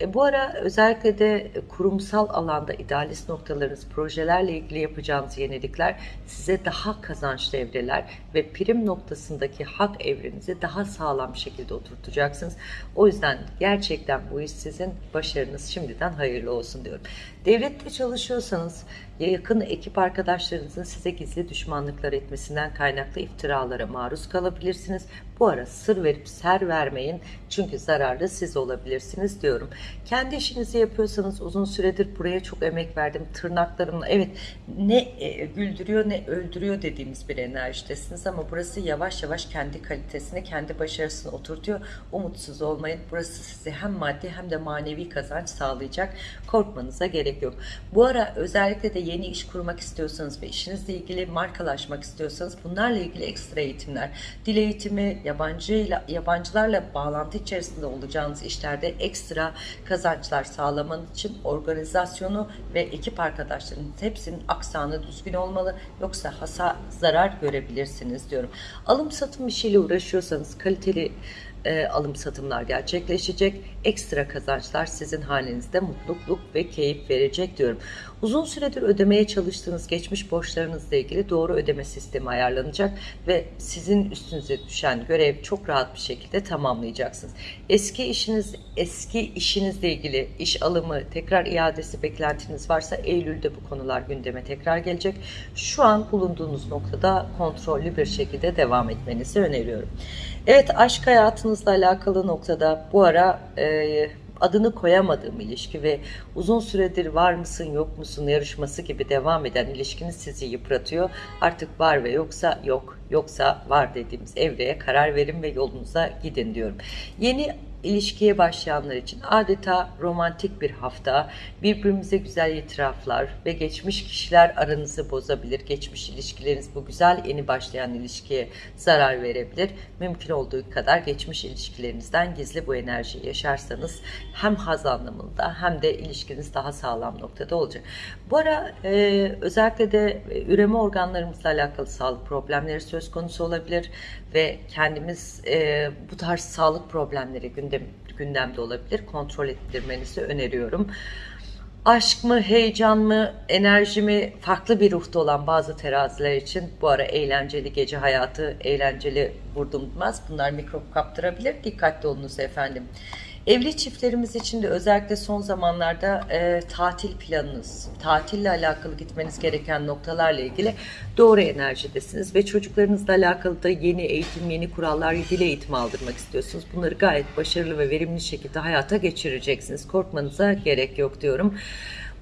E, bu ara özellikle de kurumsal alanda idealist noktalarınız, projelerle ilgili yapacağınız yenilikler size daha kazançlı evreler ve prim noktasındaki hak evrenizi daha sağlam şekilde oturtacaksınız. O yüzden gerçekten bu iş sizin başarınız şimdiden hayırlı olsun diyorum. Devlette çalışıyorsanız yakın ekip arkadaşlarınızın size gizli düşmanlıklar etmesinden kaynaklı iftiralara maruz kalabilirsiniz. Bu ara sır verip ser vermeyin çünkü zararlı siz olabilirsiniz diyorum. Kendi işinizi yapıyorsanız uzun süredir buraya çok emek verdim. Tırnaklarımla evet ne e, güldürüyor ne öldürüyor dediğimiz bir enerjidesiniz ama burası yavaş yavaş kendi kalitesini, kendi başarısını oturtuyor. Umutsuz olmayın. Burası size hem maddi hem de manevi kazanç sağlayacak. Korkmanıza gerek yok. Bu ara özellikle de yeni iş kurmak istiyorsanız ve işinizle ilgili markalaşmak istiyorsanız bunlarla ilgili ekstra eğitimler, dil eğitimi, yabancıyla yabancılarla bağlantı içerisinde olacağınız işlerde ekstra kazançlar sağlamanız için organizasyonu ve ekip arkadaşlarınız hepsinin aksanı düzgün olmalı yoksa hasa zarar görebilirsiniz diyorum. Alım satım işiyle uğraşıyorsanız kaliteli e, alım satımlar gerçekleşecek. Ekstra kazançlar sizin halinizde mutluluk ve keyif verecek diyorum. Uzun süredir ödemeye çalıştığınız geçmiş borçlarınızla ilgili doğru ödeme sistemi ayarlanacak ve sizin üstünüze düşen görev çok rahat bir şekilde tamamlayacaksınız. Eski işiniz, eski işinizle ilgili iş alımı, tekrar iadesi beklentiniz varsa Eylül'de bu konular gündeme tekrar gelecek. Şu an bulunduğunuz noktada kontrollü bir şekilde devam etmenizi öneriyorum. Evet aşk hayatınızla alakalı noktada bu ara e, adını koyamadığım ilişki ve uzun süredir var mısın yok musun yarışması gibi devam eden ilişkiniz sizi yıpratıyor. Artık var ve yoksa yok, yoksa var dediğimiz evreye karar verin ve yolunuza gidin diyorum. Yeni ilişkiye başlayanlar için adeta romantik bir hafta, birbirimize güzel itiraflar ve geçmiş kişiler aranızı bozabilir. Geçmiş ilişkileriniz bu güzel yeni başlayan ilişkiye zarar verebilir. Mümkün olduğu kadar geçmiş ilişkilerinizden gizli bu enerjiyi yaşarsanız hem haz anlamında hem de ilişkiniz daha sağlam noktada olacak. Bu ara e, özellikle de e, üreme organlarımızla alakalı sağlık problemleri söz konusu olabilir ve kendimiz e, bu tarz sağlık problemleri gündem, gündemde olabilir. Kontrol ettirmenizi öneriyorum. Aşk mı, heyecan mı, enerji mi farklı bir ruhta olan bazı teraziler için bu ara eğlenceli gece hayatı, eğlenceli vurdurmaz. Bunlar mikrop kaptırabilir. Dikkatli olunuz efendim. Evli çiftlerimiz için de özellikle son zamanlarda e, tatil planınız, tatille alakalı gitmeniz gereken noktalarla ilgili doğru enerjidesiniz ve çocuklarınızla alakalı da yeni eğitim, yeni kurallar, dil eğitimi aldırmak istiyorsunuz. Bunları gayet başarılı ve verimli şekilde hayata geçireceksiniz. Korkmanıza gerek yok diyorum.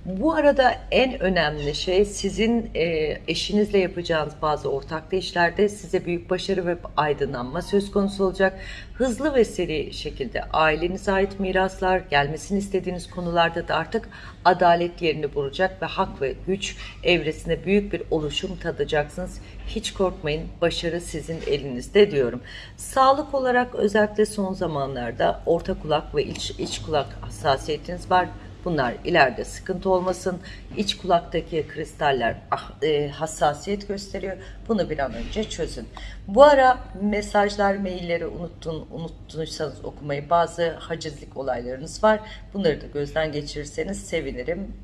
Bu arada en önemli şey sizin e, eşinizle yapacağınız bazı ortaklı işlerde size büyük başarı ve aydınlanma söz konusu olacak. Hızlı ve seri şekilde ailenize ait miraslar, gelmesini istediğiniz konularda da artık adalet yerini bulacak ve hak ve güç evresinde büyük bir oluşum tadacaksınız. Hiç korkmayın, başarı sizin elinizde diyorum. Sağlık olarak özellikle son zamanlarda orta kulak ve iç, iç kulak hassasiyetiniz var. Bunlar ileride sıkıntı olmasın. İç kulaktaki kristaller ah, e, hassasiyet gösteriyor. Bunu bir an önce çözün. Bu ara mesajlar, mailleri unuttun, unuttunuysanız okumayı bazı hacizlik olaylarınız var. Bunları da gözden geçirirseniz sevinirim.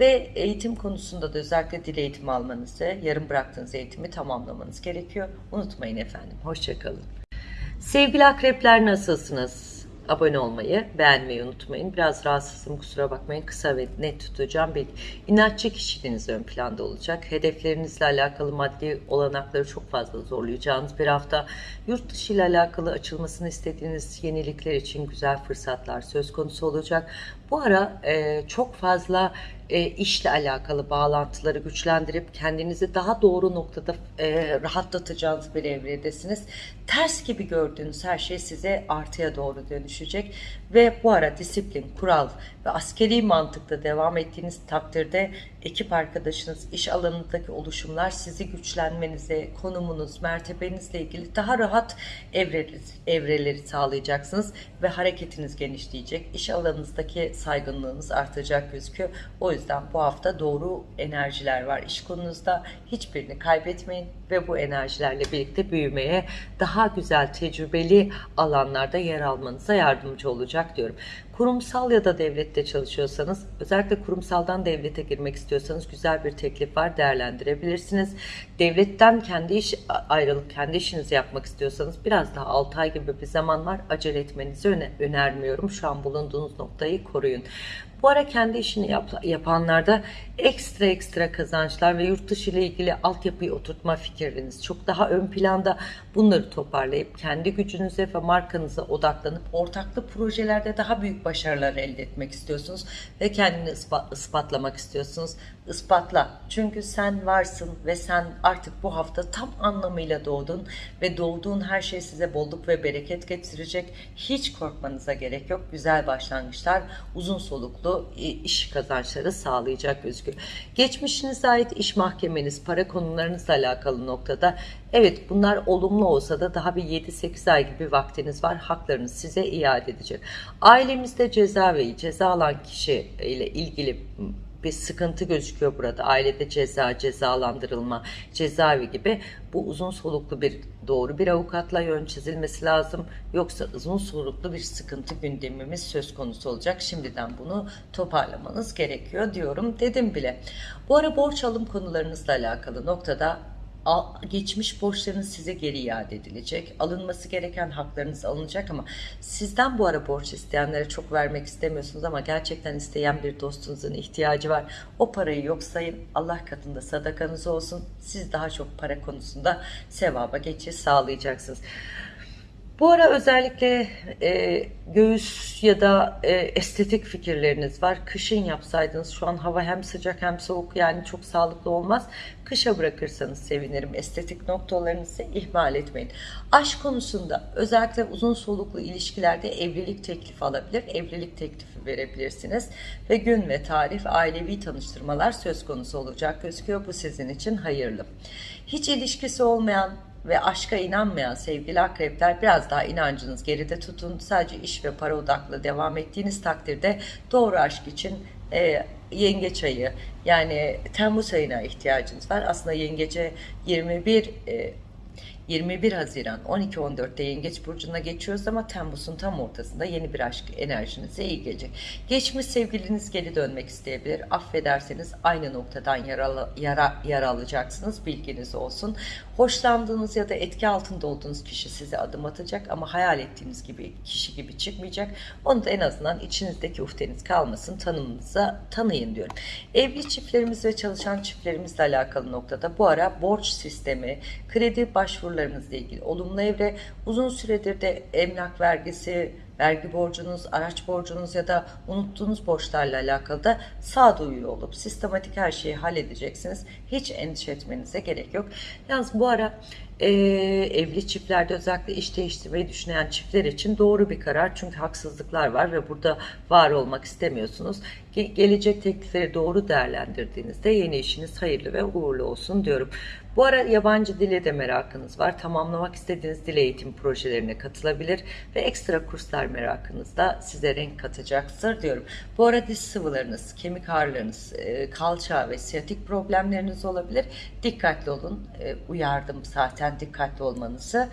Ve eğitim konusunda da özellikle dil eğitimi almanızı, yarım bıraktığınız eğitimi tamamlamanız gerekiyor. Unutmayın efendim. Hoşçakalın. Sevgili akrepler nasılsınız? Abone olmayı, beğenmeyi unutmayın. Biraz rahatsızım kusura bakmayın. Kısa ve net tutacağım. Bir inatçı kişiliğiniz ön planda olacak. Hedeflerinizle alakalı maddi olanakları çok fazla zorlayacağınız bir hafta. Yurt dışı ile alakalı açılmasını istediğiniz yenilikler için güzel fırsatlar söz konusu olacak. Bu ara e, çok fazla e, işle alakalı bağlantıları güçlendirip kendinizi daha doğru noktada e, rahatlatacağınız bir evredesiniz. Ters gibi gördüğünüz her şey size artıya doğru dönüşecek ve bu ara disiplin, kural ve askeri mantıkta devam ettiğiniz takdirde ekip arkadaşınız, iş alanındaki oluşumlar sizi güçlenmenize, konumunuz, mertebenizle ilgili daha rahat evreleri, evreleri sağlayacaksınız ve hareketiniz genişleyecek. İş alanınızdaki saygınlığınız artacak gözüküyor. O yüzden bu hafta doğru enerjiler var iş konunuzda. Hiçbirini kaybetmeyin ve bu enerjilerle birlikte büyümeye, daha güzel tecrübeli alanlarda yer almanıza yardımcı olacak diyorum. Kurumsal ya da devlette çalışıyorsanız, özellikle kurumsaldan devlete girmek istiyorsanız güzel bir teklif var, değerlendirebilirsiniz. Devletten kendi iş ayrılıp kendi işinizi yapmak istiyorsanız biraz daha 6 ay gibi bir zaman var. Acele etmenizi öne önermiyorum. Şu an bulunduğunuz noktayı koruyun. Bu ara kendi işini yap, yapanlarda ekstra ekstra kazançlar ve yurt dışı ile ilgili altyapıyı oturtma fikirleriniz çok daha ön planda. Bunları toparlayıp kendi gücünüze ve markanıza odaklanıp ortaklı projelerde daha büyük başarılar elde etmek istiyorsunuz ve kendini ispat, ispatlamak istiyorsunuz. Ispatla. Çünkü sen varsın ve sen artık bu hafta tam anlamıyla doğdun ve doğduğun her şey size bolluk ve bereket getirecek. Hiç korkmanıza gerek yok. Güzel başlangıçlar, uzun soluklu iş kazançları sağlayacak gözüküyor. Geçmişinize ait iş mahkemeniz, para konularınızla alakalı noktada evet bunlar olumlu olsa da daha bir 7-8 ay gibi vaktiniz var. Haklarınız size iade edecek. Ailemizde ceza ve ceza alan kişi ile ilgili bir sıkıntı gözüküyor burada. Ailede ceza, cezalandırılma, cezaevi gibi bu uzun soluklu bir doğru bir avukatla yön çizilmesi lazım. Yoksa uzun soluklu bir sıkıntı gündemimiz söz konusu olacak. Şimdiden bunu toparlamanız gerekiyor diyorum dedim bile. Bu ara borç alım konularınızla alakalı noktada geçmiş borçlarınız size geri iade edilecek. Alınması gereken haklarınız alınacak ama sizden bu ara borç isteyenlere çok vermek istemiyorsunuz ama gerçekten isteyen bir dostunuzun ihtiyacı var. O parayı yok sayın. Allah katında sadakanız olsun. Siz daha çok para konusunda sevaba geçiş sağlayacaksınız. Bu ara özellikle e, göğüs ya da e, estetik fikirleriniz var. Kışın yapsaydınız şu an hava hem sıcak hem soğuk yani çok sağlıklı olmaz. Kışa bırakırsanız sevinirim. Estetik noktalarınızı ihmal etmeyin. Aşk konusunda özellikle uzun soluklu ilişkilerde evlilik teklifi alabilir. Evlilik teklifi verebilirsiniz. Ve gün ve tarih ailevi tanıştırmalar söz konusu olacak gözüküyor. Bu sizin için hayırlı. Hiç ilişkisi olmayan ve aşka inanmayan sevgili akrepler biraz daha inancınız geride tutun. Sadece iş ve para odaklı devam ettiğiniz takdirde doğru aşk için e, yengeç ayı yani Temmuz ayına ihtiyacınız var. Aslında yengece 21 e, 21 Haziran 12-14'te Yengeç Burcu'na geçiyoruz ama Temmuz'un tam ortasında yeni bir aşk enerjinize iyi gelecek. Geçmiş sevgiliniz geri dönmek isteyebilir. Affederseniz aynı noktadan yara, yara, yara alacaksınız. Bilginiz olsun. Hoşlandığınız ya da etki altında olduğunuz kişi size adım atacak ama hayal ettiğiniz gibi kişi gibi çıkmayacak. Onu da en azından içinizdeki ufteniz kalmasın. Tanımınıza tanıyın diyorum. Evli çiftlerimiz ve çalışan çiftlerimizle alakalı noktada bu ara borç sistemi, kredi başvurularınızla ilgili olumlu evre uzun süredir de emlak vergisi, vergi borcunuz, araç borcunuz ya da unuttuğunuz borçlarla alakalı da sağduyulu olup sistematik her şeyi halledeceksiniz. Hiç endişe etmenize gerek yok. Yalnız bu ara e, evli çiftlerde özellikle iş değiştirmeyi düşünen çiftler için doğru bir karar. Çünkü haksızlıklar var ve burada var olmak istemiyorsunuz. Ge gelecek teklifleri doğru değerlendirdiğinizde yeni işiniz hayırlı ve uğurlu olsun diyorum. Bu ara yabancı dile de merakınız var. Tamamlamak istediğiniz dil eğitim projelerine katılabilir ve ekstra kurslar merakınız da size renk katacaktır diyorum. Bu ara diş sıvılarınız, kemik ağrılarınız, e, kalça ve siyatik problemleriniz olabilir. Dikkatli olun. E, uyardım zaten dikkatli olmanızı.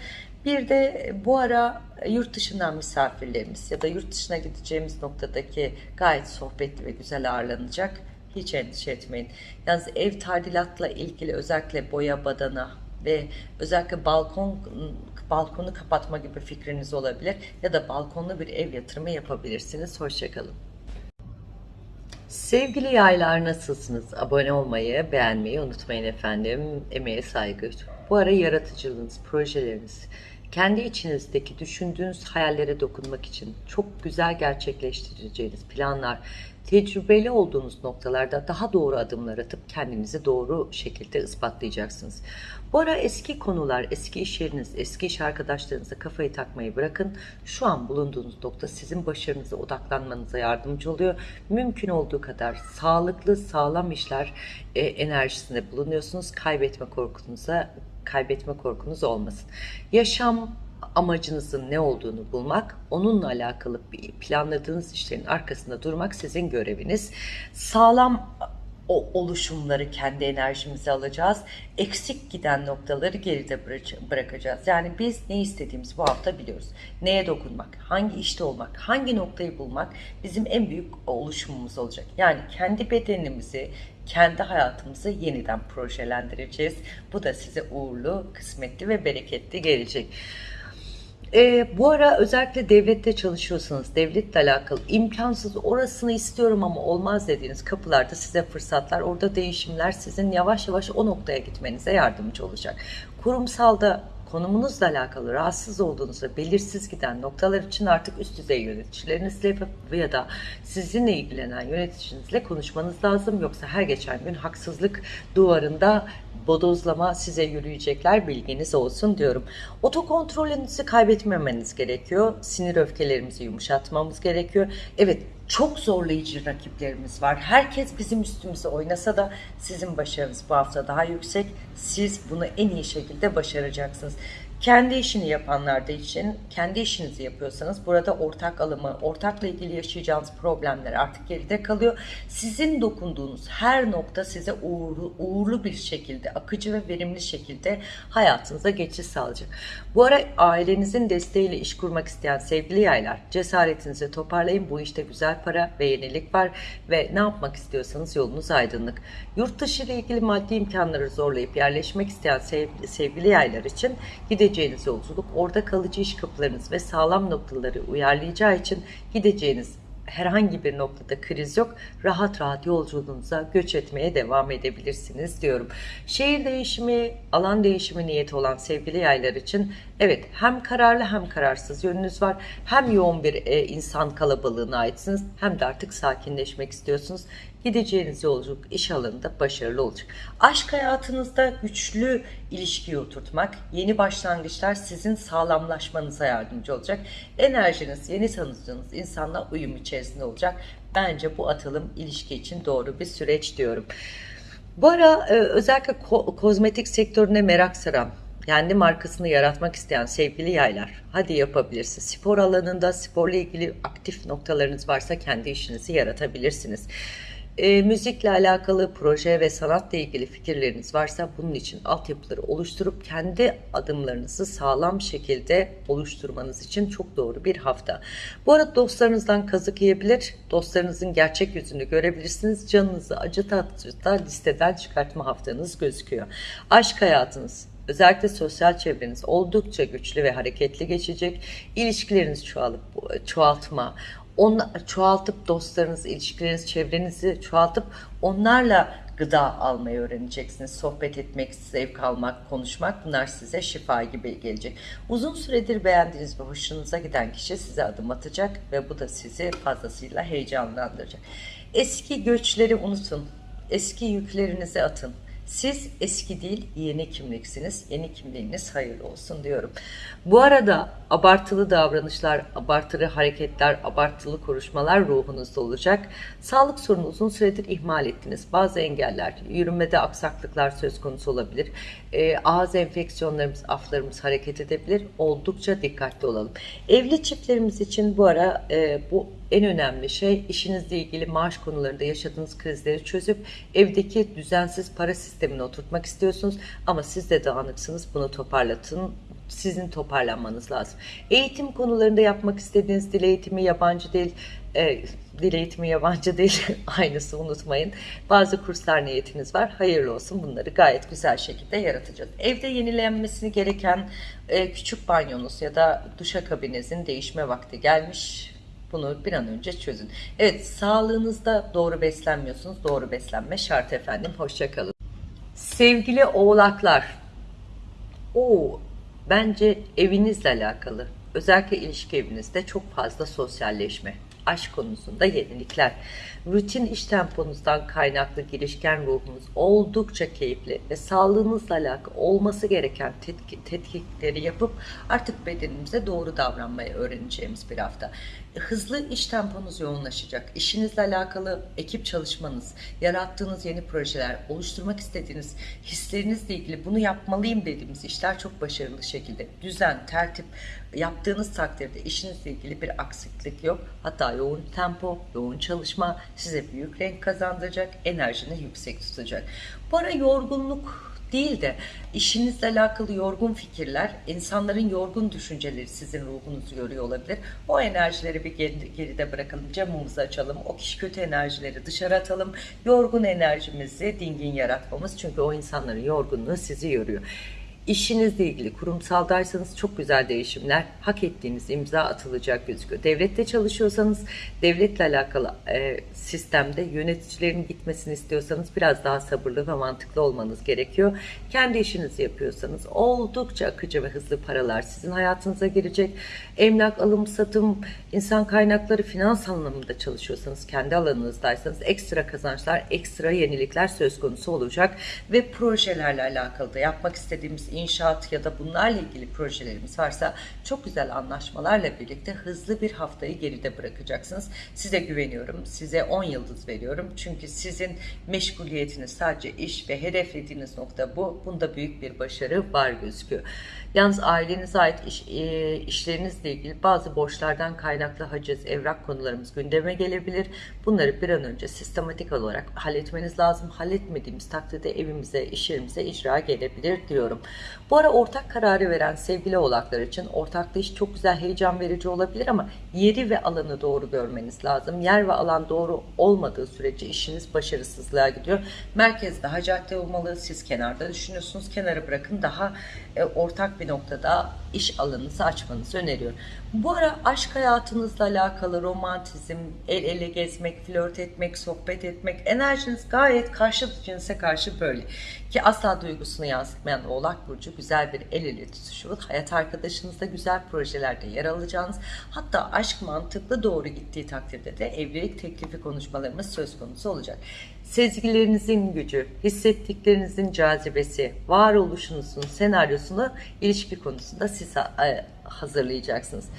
Bir de bu ara yurt dışından misafirlerimiz ya da yurt dışına gideceğimiz noktadaki gayet sohbetli ve güzel ağırlanacak Hiç endişe etmeyin. Yalnız ev tadilatla ilgili özellikle boya badana ve özellikle balkon balkonu kapatma gibi fikriniz olabilir ya da balkonlu bir ev yatırımı yapabilirsiniz. Hoşçakalın. Sevgili yaylar nasılsınız? Abone olmayı, beğenmeyi unutmayın efendim. Emeğe saygı. Bu ara yaratıcılığınız, projeleriniz, kendi içinizdeki düşündüğünüz hayallere dokunmak için çok güzel gerçekleştireceğiniz planlar, tecrübeli olduğunuz noktalarda daha doğru adımlar atıp kendinizi doğru şekilde ispatlayacaksınız. Bu ara eski konular, eski iş yeriniz, eski iş arkadaşlarınıza kafayı takmayı bırakın. Şu an bulunduğunuz nokta sizin başarınıza odaklanmanıza yardımcı oluyor. Mümkün olduğu kadar sağlıklı, sağlam işler e, enerjisinde bulunuyorsunuz. Kaybetme korkunuza kaybetme korkunuz olmasın. Yaşam amacınızın ne olduğunu bulmak, onunla alakalı bir planladığınız işlerin arkasında durmak sizin göreviniz. Sağlam o oluşumları kendi enerjimize alacağız. Eksik giden noktaları geride bıra- bırakacağız. Yani biz ne istediğimizi bu hafta biliyoruz. Neye dokunmak, hangi işte olmak, hangi noktayı bulmak bizim en büyük oluşumumuz olacak. Yani kendi bedenimizi, kendi hayatımızı yeniden projelendireceğiz. Bu da size uğurlu, kısmetli ve bereketli gelecek. Ee, bu ara özellikle devlette çalışıyorsanız, devletle alakalı imkansız orasını istiyorum ama olmaz dediğiniz kapılarda size fırsatlar, orada değişimler sizin yavaş yavaş o noktaya gitmenize yardımcı olacak. Kurumsalda konumunuzla alakalı rahatsız olduğunuzda belirsiz giden noktalar için artık üst düzey yöneticilerinizle ya da sizinle ilgilenen yöneticinizle konuşmanız lazım. Yoksa her geçen gün haksızlık duvarında bodozlama size yürüyecekler bilginiz olsun diyorum. Otokontrolünüzü kaybetmemeniz gerekiyor. Sinir öfkelerimizi yumuşatmamız gerekiyor. Evet çok zorlayıcı rakiplerimiz var. Herkes bizim üstümüze oynasa da sizin başarınız bu hafta daha yüksek. Siz bunu en iyi şekilde başaracaksınız. Kendi işini yapanlar da için, kendi işinizi yapıyorsanız burada ortak alımı, ortakla ilgili yaşayacağınız problemler artık geride kalıyor. Sizin dokunduğunuz her nokta size uğurlu, uğurlu bir şekilde, akıcı ve verimli şekilde hayatınıza geçiş sağlayacak. Bu ara ailenizin desteğiyle iş kurmak isteyen sevgili yaylar, cesaretinizi toparlayın. Bu işte güzel para ve yenilik var ve ne yapmak istiyorsanız yolunuz aydınlık. Yurt dışı ile ilgili maddi imkanları zorlayıp yerleşmek isteyen sevgili, yaylar için gideceğiniz yolculuk, orada kalıcı iş kapılarınız ve sağlam noktaları uyarlayacağı için gideceğiniz herhangi bir noktada kriz yok. Rahat rahat yolculuğunuza göç etmeye devam edebilirsiniz diyorum. Şehir değişimi, alan değişimi niyeti olan sevgili yaylar için evet hem kararlı hem kararsız yönünüz var. Hem yoğun bir e, insan kalabalığına aitsiniz hem de artık sakinleşmek istiyorsunuz. Gideceğiniz yolculuk iş alanında başarılı olacak. Aşk hayatınızda güçlü ilişkiyi oturtmak, yeni başlangıçlar sizin sağlamlaşmanıza yardımcı olacak. Enerjiniz, yeni tanıdığınız insanla uyum içerisinde olacak. Bence bu atılım ilişki için doğru bir süreç diyorum. Bu ara e, özellikle ko- kozmetik sektörüne merak saran, kendi markasını yaratmak isteyen sevgili yaylar, hadi yapabilirsiniz. Spor alanında sporla ilgili aktif noktalarınız varsa kendi işinizi yaratabilirsiniz. E, müzikle alakalı proje ve sanatla ilgili fikirleriniz varsa bunun için altyapıları oluşturup kendi adımlarınızı sağlam şekilde oluşturmanız için çok doğru bir hafta. Bu arada dostlarınızdan kazık yiyebilir, dostlarınızın gerçek yüzünü görebilirsiniz. Canınızı acıta acıta listeden çıkartma haftanız gözüküyor. Aşk hayatınız, Özellikle sosyal çevreniz oldukça güçlü ve hareketli geçecek. İlişkileriniz çoğalıp çoğaltma, onu çoğaltıp dostlarınız, ilişkileriniz, çevrenizi çoğaltıp onlarla gıda almayı öğreneceksiniz. Sohbet etmek, zevk almak, konuşmak bunlar size şifa gibi gelecek. Uzun süredir beğendiğiniz ve hoşunuza giden kişi size adım atacak ve bu da sizi fazlasıyla heyecanlandıracak. Eski göçleri unutun. Eski yüklerinizi atın. Siz eski değil yeni kimliksiniz. Yeni kimliğiniz hayırlı olsun diyorum. Bu arada abartılı davranışlar, abartılı hareketler, abartılı konuşmalar ruhunuzda olacak. Sağlık sorunu uzun süredir ihmal ettiniz. Bazı engeller, yürümede aksaklıklar söz konusu olabilir. E, ağız enfeksiyonlarımız, aflarımız hareket edebilir. Oldukça dikkatli olalım. Evli çiftlerimiz için bu ara e, bu en önemli şey işinizle ilgili maaş konularında yaşadığınız krizleri çözüp evdeki düzensiz para sistemini oturtmak istiyorsunuz ama siz de dağınıksınız. Bunu toparlatın. Sizin toparlanmanız lazım. Eğitim konularında yapmak istediğiniz dil eğitimi yabancı değil, e, dil eğitimi yabancı değil aynısı unutmayın. Bazı kurslar niyetiniz var. Hayırlı olsun. Bunları gayet güzel şekilde yaratacağız. Evde yenilenmesini gereken e, küçük banyonuz ya da duşakabinizin değişme vakti gelmiş. Bunu bir an önce çözün. Evet, sağlığınızda doğru beslenmiyorsunuz. Doğru beslenme şart efendim. Hoşçakalın. Sevgili oğlaklar, o bence evinizle alakalı. Özellikle ilişki evinizde çok fazla sosyalleşme, aşk konusunda yenilikler, rutin iş temponuzdan kaynaklı girişken ruhunuz oldukça keyifli ve sağlığınızla alakalı olması gereken tetki- tetkikleri yapıp artık bedenimize doğru davranmayı öğreneceğimiz bir hafta. Hızlı iş temponuz yoğunlaşacak. İşinizle alakalı ekip çalışmanız, yarattığınız yeni projeler, oluşturmak istediğiniz hislerinizle ilgili bunu yapmalıyım dediğimiz işler çok başarılı şekilde düzen, tertip yaptığınız takdirde işinizle ilgili bir aksiklik yok. Hatta yoğun tempo, yoğun çalışma size büyük renk kazandıracak, enerjini yüksek tutacak. Bu ara yorgunluk değil de işinizle alakalı yorgun fikirler, insanların yorgun düşünceleri sizin ruhunuzu yoruyor olabilir. O enerjileri bir geri- geride bırakalım, camımızı açalım, o kişi kötü enerjileri dışarı atalım. Yorgun enerjimizi dingin yaratmamız çünkü o insanların yorgunluğu sizi yoruyor. İşinizle ilgili kurumsaldaysanız çok güzel değişimler, hak ettiğiniz imza atılacak gözüküyor. Devlette çalışıyorsanız, devletle alakalı e, sistemde yöneticilerin gitmesini istiyorsanız biraz daha sabırlı ve mantıklı olmanız gerekiyor. Kendi işinizi yapıyorsanız oldukça akıcı ve hızlı paralar sizin hayatınıza girecek. Emlak, alım, satım, insan kaynakları, finans anlamında çalışıyorsanız, kendi alanınızdaysanız ekstra kazançlar, ekstra yenilikler söz konusu olacak ve projelerle alakalı da yapmak istediğimiz inşaat ya da bunlarla ilgili projelerimiz varsa çok güzel anlaşmalarla birlikte hızlı bir haftayı geride bırakacaksınız. Size güveniyorum. Size 10 yıldız veriyorum. Çünkü sizin meşguliyetiniz sadece iş ve hedeflediğiniz nokta bu. Bunda büyük bir başarı var gözüküyor. Yalnız ailenize ait iş, e, işlerinizle ilgili bazı borçlardan kaynaklı haciz, evrak konularımız gündeme gelebilir. Bunları bir an önce sistematik olarak halletmeniz lazım. Halletmediğimiz takdirde evimize, iş yerimize icra gelebilir diyorum. Bu ara ortak kararı veren sevgili oğlaklar için ortaklı iş çok güzel heyecan verici olabilir ama yeri ve alanı doğru görmeniz lazım. Yer ve alan doğru olmadığı sürece işiniz başarısızlığa gidiyor. Merkez daha cadde olmalı. Siz kenarda düşünüyorsunuz. Kenara bırakın daha e, ortak bir noktada iş alanınızı açmanızı öneriyorum. Bu ara aşk hayatınızla alakalı romantizm, el ele gezmek, flört etmek, sohbet etmek, enerjiniz gayet karşı cinse karşı böyle. Ki asla duygusunu yansıtmayan Oğlak Burcu güzel bir el ele tutuşu, hayat arkadaşınızla güzel projelerde yer alacağınız, hatta aşk mantıklı doğru gittiği takdirde de evlilik teklifi konuşmalarımız söz konusu olacak. Sezgilerinizin gücü, hissettiklerinizin cazibesi, varoluşunuzun senaryosunu ilişki konusunda siz e, hazırlayacaksınız.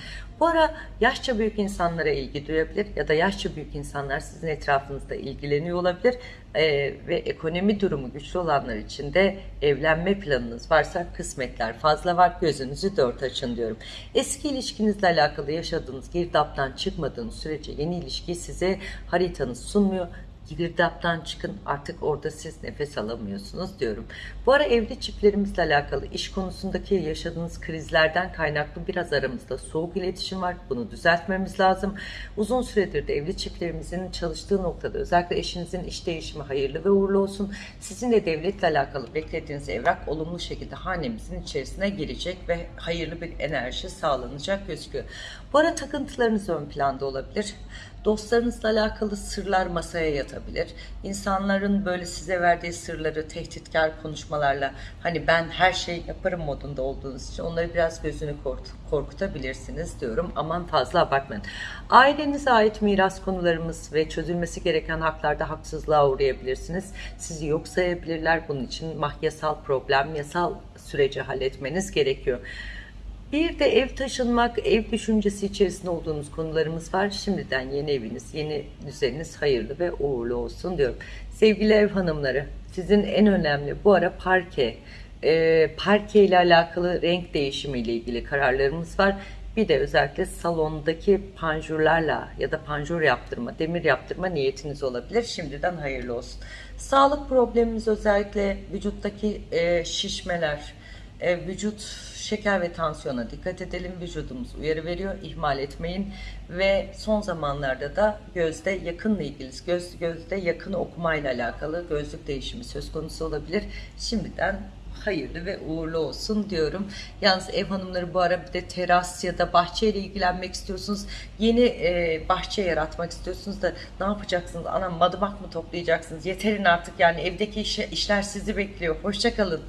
Bu ara yaşça büyük insanlara ilgi duyabilir ya da yaşça büyük insanlar sizin etrafınızda ilgileniyor olabilir Ee, ve ekonomi durumu güçlü olanlar için de evlenme planınız varsa kısmetler fazla var gözünüzü dört açın diyorum. Eski ilişkinizle alakalı yaşadığınız girdaptan çıkmadığınız sürece yeni ilişki size haritanız sunmuyor girdaptan çıkın artık orada siz nefes alamıyorsunuz diyorum. Bu ara evli çiftlerimizle alakalı iş konusundaki yaşadığınız krizlerden kaynaklı biraz aramızda soğuk iletişim var. Bunu düzeltmemiz lazım. Uzun süredir de evli çiftlerimizin çalıştığı noktada özellikle eşinizin iş değişimi hayırlı ve uğurlu olsun. Sizin de devletle alakalı beklediğiniz evrak olumlu şekilde hanemizin içerisine girecek ve hayırlı bir enerji sağlanacak gözüküyor. Bu ara takıntılarınız ön planda olabilir. Dostlarınızla alakalı sırlar masaya yatabilir. İnsanların böyle size verdiği sırları tehditkar konuşmalarla hani ben her şeyi yaparım modunda olduğunuz için onları biraz gözünü korkutabilirsiniz diyorum. Aman fazla abartmayın. Ailenize ait miras konularımız ve çözülmesi gereken haklarda haksızlığa uğrayabilirsiniz. Sizi yok sayabilirler. Bunun için mahyasal problem, yasal süreci halletmeniz gerekiyor. Bir de ev taşınmak, ev düşüncesi içerisinde olduğunuz konularımız var. Şimdiden yeni eviniz, yeni düzeniniz hayırlı ve uğurlu olsun diyorum. Sevgili ev hanımları, sizin en önemli bu ara parke, e, parke ile alakalı renk değişimi ile ilgili kararlarımız var. Bir de özellikle salondaki panjurlarla ya da panjur yaptırma, demir yaptırma niyetiniz olabilir. Şimdiden hayırlı olsun. Sağlık problemimiz özellikle vücuttaki e, şişmeler, e, vücut şeker ve tansiyona dikkat edelim. Vücudumuz uyarı veriyor. ihmal etmeyin. Ve son zamanlarda da gözde yakınla ilgili, göz, gözde yakın okumayla alakalı gözlük değişimi söz konusu olabilir. Şimdiden hayırlı ve uğurlu olsun diyorum. Yalnız ev hanımları bu ara bir de teras ya da bahçeyle ilgilenmek istiyorsunuz. Yeni e, bahçe yaratmak istiyorsunuz da ne yapacaksınız? Anam madımak mı toplayacaksınız? Yeterin artık yani evdeki işe, işler sizi bekliyor. Hoşçakalın.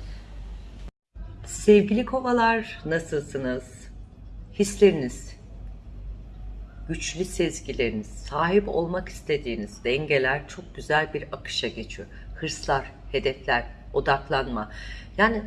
Sevgili kovalar nasılsınız? Hisleriniz, güçlü sezgileriniz, sahip olmak istediğiniz dengeler çok güzel bir akışa geçiyor. Hırslar, hedefler, odaklanma. Yani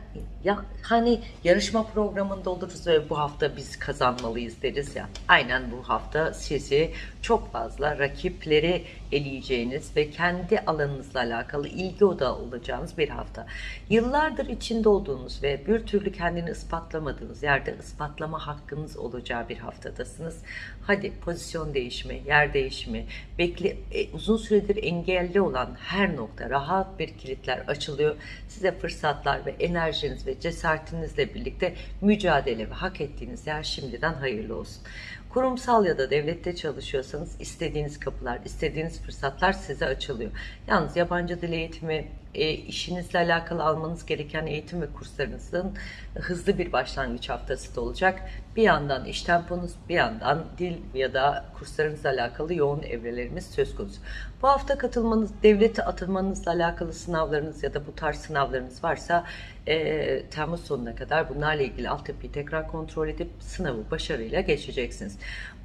ya hani yarışma programında oluruz ve bu hafta biz kazanmalıyız deriz ya. Aynen bu hafta sizi çok fazla rakipleri eleyeceğiniz ve kendi alanınızla alakalı ilgi odağı olacağınız bir hafta. Yıllardır içinde olduğunuz ve bir türlü kendini ispatlamadığınız yerde ispatlama hakkınız olacağı bir haftadasınız. Hadi pozisyon değişimi, yer değişimi, bekle, e, uzun süredir engelli olan her nokta rahat bir kilitler açılıyor. Size fırsatlar ve enerjiniz ve cesaretinizle birlikte mücadele ve hak ettiğiniz yer şimdiden hayırlı olsun. Kurumsal ya da devlette çalışıyorsanız istediğiniz kapılar, istediğiniz fırsatlar size açılıyor. Yalnız yabancı dil eğitimi, e, işinizle alakalı almanız gereken eğitim ve kurslarınızın hızlı bir başlangıç haftası da olacak. Bir yandan iş temponuz, bir yandan dil ya da kurslarınızla alakalı yoğun evrelerimiz söz konusu. Bu hafta katılmanız, devlete atılmanızla alakalı sınavlarınız ya da bu tarz sınavlarınız varsa e, Temmuz sonuna kadar bunlarla ilgili altyapıyı tekrar kontrol edip sınavı başarıyla geçeceksiniz.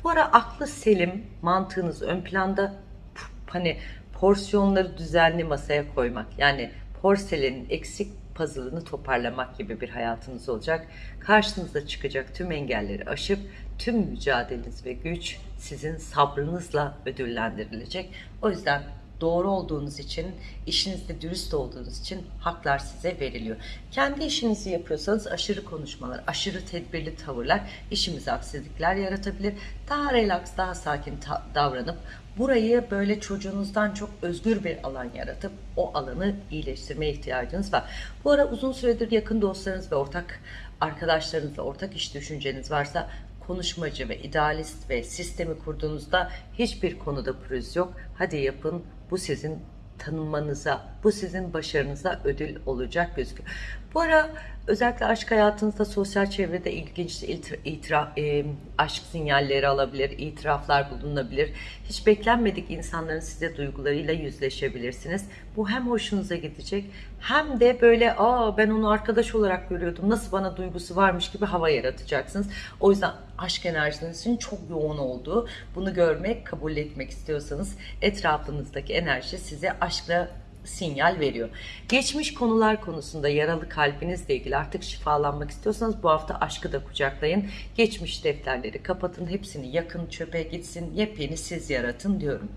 Bu ara aklı selim, mantığınız ön planda hani porsiyonları düzenli masaya koymak yani porselenin eksik puzzle'ını toparlamak gibi bir hayatınız olacak. Karşınıza çıkacak tüm engelleri aşıp tüm mücadeleniz ve güç sizin sabrınızla ödüllendirilecek. O yüzden doğru olduğunuz için, işinizde dürüst olduğunuz için haklar size veriliyor. Kendi işinizi yapıyorsanız aşırı konuşmalar, aşırı tedbirli tavırlar işimize aksilikler yaratabilir. Daha relax, daha sakin davranıp burayı böyle çocuğunuzdan çok özgür bir alan yaratıp o alanı iyileştirmeye ihtiyacınız var. Bu ara uzun süredir yakın dostlarınız ve ortak arkadaşlarınızla ortak iş düşünceniz varsa konuşmacı ve idealist ve sistemi kurduğunuzda hiçbir konuda pürüz yok. Hadi yapın bu sizin tanınmanıza, bu sizin başarınıza ödül olacak gözüküyor. Bu ara özellikle aşk hayatınızda sosyal çevrede ilginç itiraf, e, aşk sinyalleri alabilir, itiraflar bulunabilir. Hiç beklenmedik insanların size duygularıyla yüzleşebilirsiniz. Bu hem hoşunuza gidecek hem de böyle aa ben onu arkadaş olarak görüyordum nasıl bana duygusu varmış gibi hava yaratacaksınız. O yüzden aşk enerjinizin çok yoğun olduğu bunu görmek, kabul etmek istiyorsanız etrafınızdaki enerji size aşkla sinyal veriyor. Geçmiş konular konusunda yaralı kalbinizle ilgili artık şifalanmak istiyorsanız bu hafta aşkı da kucaklayın. Geçmiş defterleri kapatın, hepsini yakın çöpe gitsin, yepyeni siz yaratın diyorum.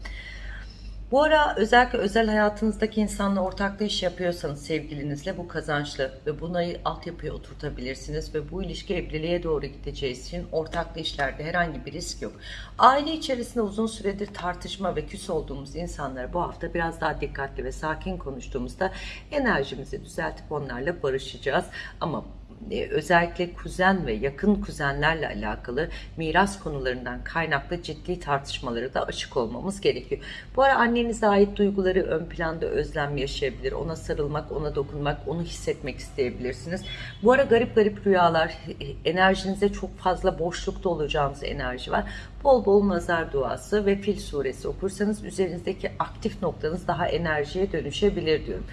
Bu ara özellikle özel hayatınızdaki insanla ortaklı iş yapıyorsanız sevgilinizle bu kazançlı ve bunayı altyapıya oturtabilirsiniz ve bu ilişki evliliğe doğru gideceği için ortaklı işlerde herhangi bir risk yok. Aile içerisinde uzun süredir tartışma ve küs olduğumuz insanlara bu hafta biraz daha dikkatli ve sakin konuştuğumuzda enerjimizi düzeltip onlarla barışacağız. Ama e, özellikle kuzen ve yakın kuzenlerle alakalı miras konularından kaynaklı ciddi tartışmaları da açık olmamız gerekiyor. Bu ara annenize ait duyguları ön planda özlem yaşayabilir. Ona sarılmak, ona dokunmak, onu hissetmek isteyebilirsiniz. Bu ara garip garip rüyalar, e, enerjinize çok fazla boşlukta olacağınız enerji var. Bol bol nazar duası ve fil suresi okursanız üzerinizdeki aktif noktanız daha enerjiye dönüşebilir diyorum.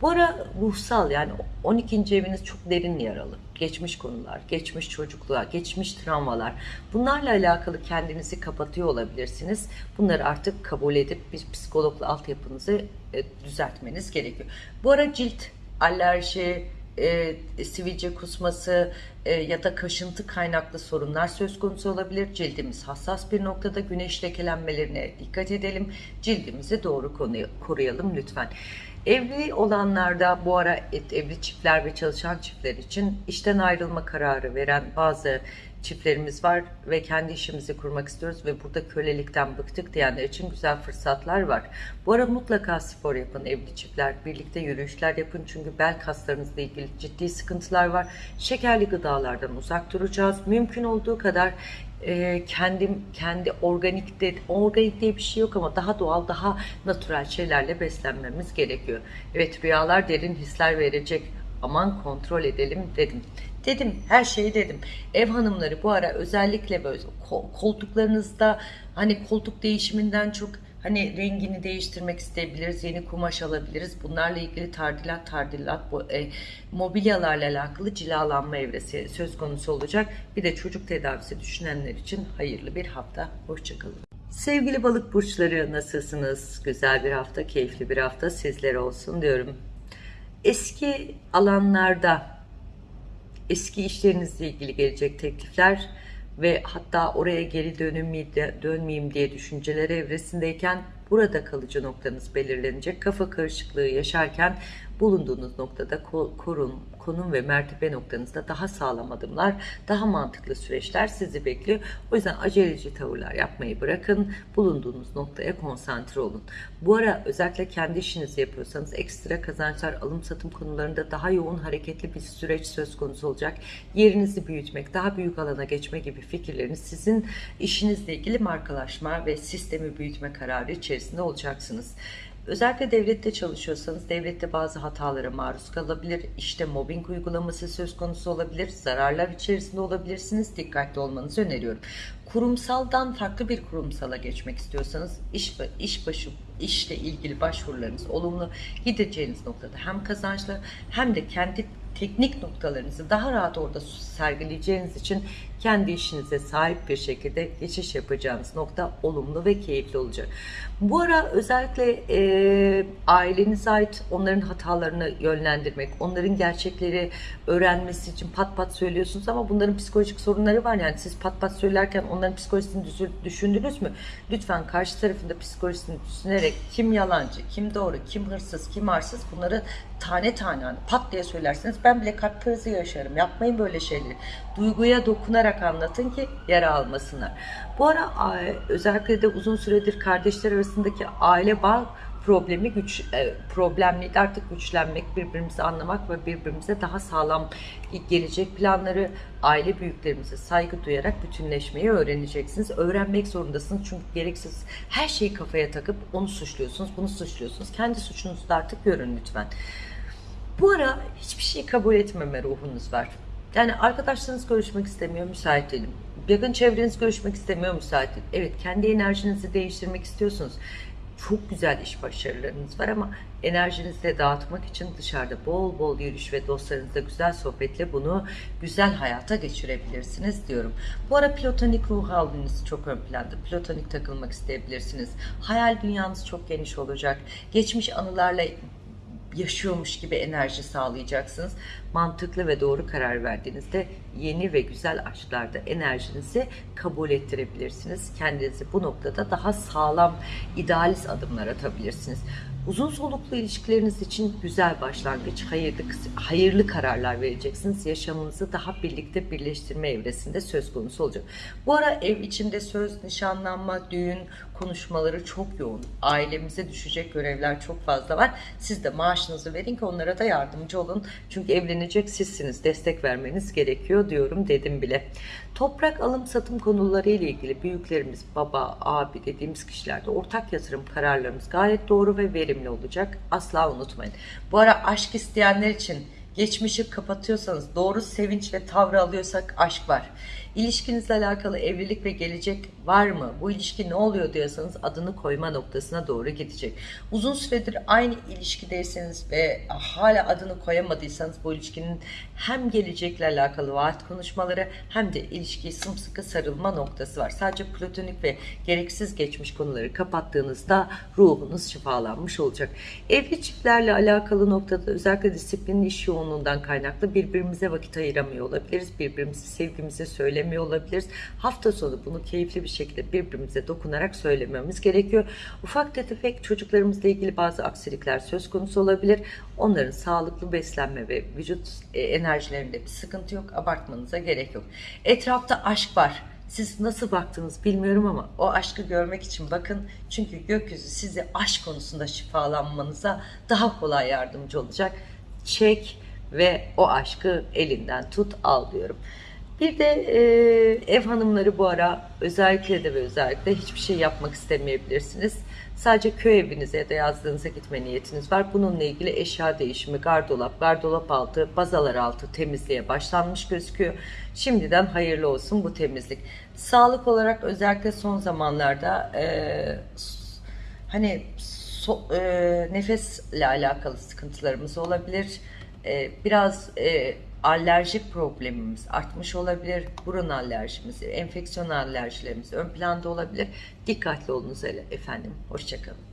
Bu ara ruhsal yani 12. eviniz çok derin yaralı. Geçmiş konular, geçmiş çocukluğa, geçmiş travmalar. Bunlarla alakalı kendinizi kapatıyor olabilirsiniz. Bunları artık kabul edip bir psikologla altyapınızı e, düzeltmeniz gerekiyor. Bu ara cilt, alerji, e, sivilce kusması e, ya da kaşıntı kaynaklı sorunlar söz konusu olabilir. Cildimiz hassas bir noktada güneş lekelenmelerine dikkat edelim. Cildimizi doğru koruyalım lütfen. Evli olanlarda bu ara evli çiftler ve çalışan çiftler için işten ayrılma kararı veren bazı çiftlerimiz var ve kendi işimizi kurmak istiyoruz ve burada kölelikten bıktık diyenler için güzel fırsatlar var. Bu ara mutlaka spor yapın evli çiftler, birlikte yürüyüşler yapın çünkü bel kaslarınızla ilgili ciddi sıkıntılar var. Şekerli gıdalardan uzak duracağız. Mümkün olduğu kadar e, kendim kendi organik de, organik diye bir şey yok ama daha doğal daha natürel şeylerle beslenmemiz gerekiyor. Evet rüyalar derin hisler verecek aman kontrol edelim dedim. Dedim her şeyi dedim. Ev hanımları bu ara özellikle böyle ko- koltuklarınızda hani koltuk değişiminden çok hani rengini değiştirmek isteyebiliriz, yeni kumaş alabiliriz. Bunlarla ilgili tardilat tardilat bu e, mobilyalarla alakalı cilalanma evresi söz konusu olacak. Bir de çocuk tedavisi düşünenler için hayırlı bir hafta. Hoşçakalın. Sevgili balık burçları nasılsınız? Güzel bir hafta, keyifli bir hafta sizlere olsun diyorum. Eski alanlarda, eski işlerinizle ilgili gelecek teklifler ve hatta oraya geri dönmeyeyim, dönmeyeyim diye düşünceler evresindeyken burada kalıcı noktanız belirlenecek. Kafa karışıklığı yaşarken bulunduğunuz noktada ko- korun, konum ve mertebe noktanızda daha sağlam adımlar, daha mantıklı süreçler sizi bekliyor. O yüzden aceleci tavırlar yapmayı bırakın. Bulunduğunuz noktaya konsantre olun. Bu ara özellikle kendi işinizi yapıyorsanız ekstra kazançlar, alım satım konularında daha yoğun hareketli bir süreç söz konusu olacak. Yerinizi büyütmek, daha büyük alana geçme gibi fikirleriniz sizin işinizle ilgili markalaşma ve sistemi büyütme kararı içerisinde olacaksınız. Özellikle devlette çalışıyorsanız devlette bazı hatalara maruz kalabilir. İşte mobbing uygulaması söz konusu olabilir. Zararlar içerisinde olabilirsiniz. Dikkatli olmanızı öneriyorum. Kurumsaldan farklı bir kurumsala geçmek istiyorsanız iş, iş başı işle ilgili başvurularınız olumlu gideceğiniz noktada hem kazançlı hem de kendi teknik noktalarınızı daha rahat orada sergileyeceğiniz için kendi işinize sahip bir şekilde geçiş yapacağınız nokta olumlu ve keyifli olacak. Bu ara özellikle e, ailenize ait onların hatalarını yönlendirmek, onların gerçekleri öğrenmesi için pat pat söylüyorsunuz ama bunların psikolojik sorunları var. Yani siz pat pat söylerken onların psikolojisini düşün- düşündünüz mü? Lütfen karşı tarafında psikolojisini düşünerek kim yalancı, kim doğru, kim hırsız, kim arsız bunları tane tane hani pat diye söylerseniz ben bile kalp krizi yaşarım. Yapmayın böyle şeyleri. Duyguya dokunarak anlatın ki yara almasınlar. Bu ara özellikle de uzun süredir kardeşler arasındaki aile bağ problemi güç e, problemliydi artık güçlenmek birbirimizi anlamak ve birbirimize daha sağlam gelecek planları aile büyüklerimize saygı duyarak bütünleşmeyi öğreneceksiniz. Öğrenmek zorundasınız çünkü gereksiz her şeyi kafaya takıp onu suçluyorsunuz bunu suçluyorsunuz. Kendi suçunuzu da artık görün lütfen. Bu ara hiçbir şeyi kabul etmeme ruhunuz var. Yani arkadaşlarınız görüşmek istemiyor, müsait değilim. Yakın çevreniz görüşmek istemiyor, müsait değilim. Evet, kendi enerjinizi değiştirmek istiyorsunuz. Çok güzel iş başarılarınız var ama enerjinizi de dağıtmak için dışarıda bol bol yürüyüş ve dostlarınızla güzel sohbetle bunu güzel hayata geçirebilirsiniz diyorum. Bu ara platonik ruh haliniz çok ön planda. Platonik takılmak isteyebilirsiniz. Hayal dünyanız çok geniş olacak. Geçmiş anılarla yaşıyormuş gibi enerji sağlayacaksınız. Mantıklı ve doğru karar verdiğinizde yeni ve güzel aşklarda enerjinizi kabul ettirebilirsiniz. Kendinizi bu noktada daha sağlam, idealist adımlar atabilirsiniz. Uzun soluklu ilişkileriniz için güzel başlangıç, hayırlı, hayırlı kararlar vereceksiniz. Yaşamınızı daha birlikte birleştirme evresinde söz konusu olacak. Bu ara ev içinde söz, nişanlanma, düğün konuşmaları çok yoğun. Ailemize düşecek görevler çok fazla var. Siz de maaşınızı verin ki onlara da yardımcı olun. Çünkü evlenecek sizsiniz. Destek vermeniz gerekiyor diyorum dedim bile. Toprak alım satım konuları ile ilgili büyüklerimiz, baba, abi dediğimiz kişilerde ortak yatırım kararlarımız gayet doğru ve verimli olacak. Asla unutmayın. Bu ara aşk isteyenler için geçmişi kapatıyorsanız, doğru sevinç ve tavrı alıyorsak aşk var. İlişkinizle alakalı evlilik ve gelecek var mı? Bu ilişki ne oluyor diyorsanız adını koyma noktasına doğru gidecek. Uzun süredir aynı ilişkideyseniz ve hala adını koyamadıysanız bu ilişkinin hem gelecekle alakalı vaat konuşmaları hem de ilişkiyi sımsıkı sarılma noktası var. Sadece platonik ve gereksiz geçmiş konuları kapattığınızda ruhunuz şifalanmış olacak. Evli çiftlerle alakalı noktada özellikle disiplinli iş yoğunluğundan kaynaklı birbirimize vakit ayıramıyor olabiliriz. Birbirimizi sevgimizi söyle söylemiyor olabiliriz. Hafta sonu bunu keyifli bir şekilde birbirimize dokunarak söylememiz gerekiyor. Ufak tefek çocuklarımızla ilgili bazı aksilikler söz konusu olabilir. Onların sağlıklı beslenme ve vücut e, enerjilerinde bir sıkıntı yok. Abartmanıza gerek yok. Etrafta aşk var. siz nasıl baktınız bilmiyorum ama O aşkı görmek için bakın. Çünkü gökyüzü sizi aşk konusunda şifalanmanıza daha kolay yardımcı olacak. çek ve o aşkı elinden tut al diyorum. Bir de e, ev hanımları bu ara özellikle de ve özellikle hiçbir şey yapmak istemeyebilirsiniz. Sadece köy evinize ya da yazdığınıza gitme niyetiniz var. Bununla ilgili eşya değişimi, gardırop, gardırop altı, bazalar altı temizliğe başlanmış gözüküyor. Şimdiden hayırlı olsun bu temizlik. Sağlık olarak özellikle son zamanlarda e, hani so- e, nefesle alakalı sıkıntılarımız olabilir. E, biraz e, alerjik problemimiz artmış olabilir. Burun alerjimiz, enfeksiyon alerjilerimiz ön planda olabilir. Dikkatli olunuz hele efendim. Hoşçakalın.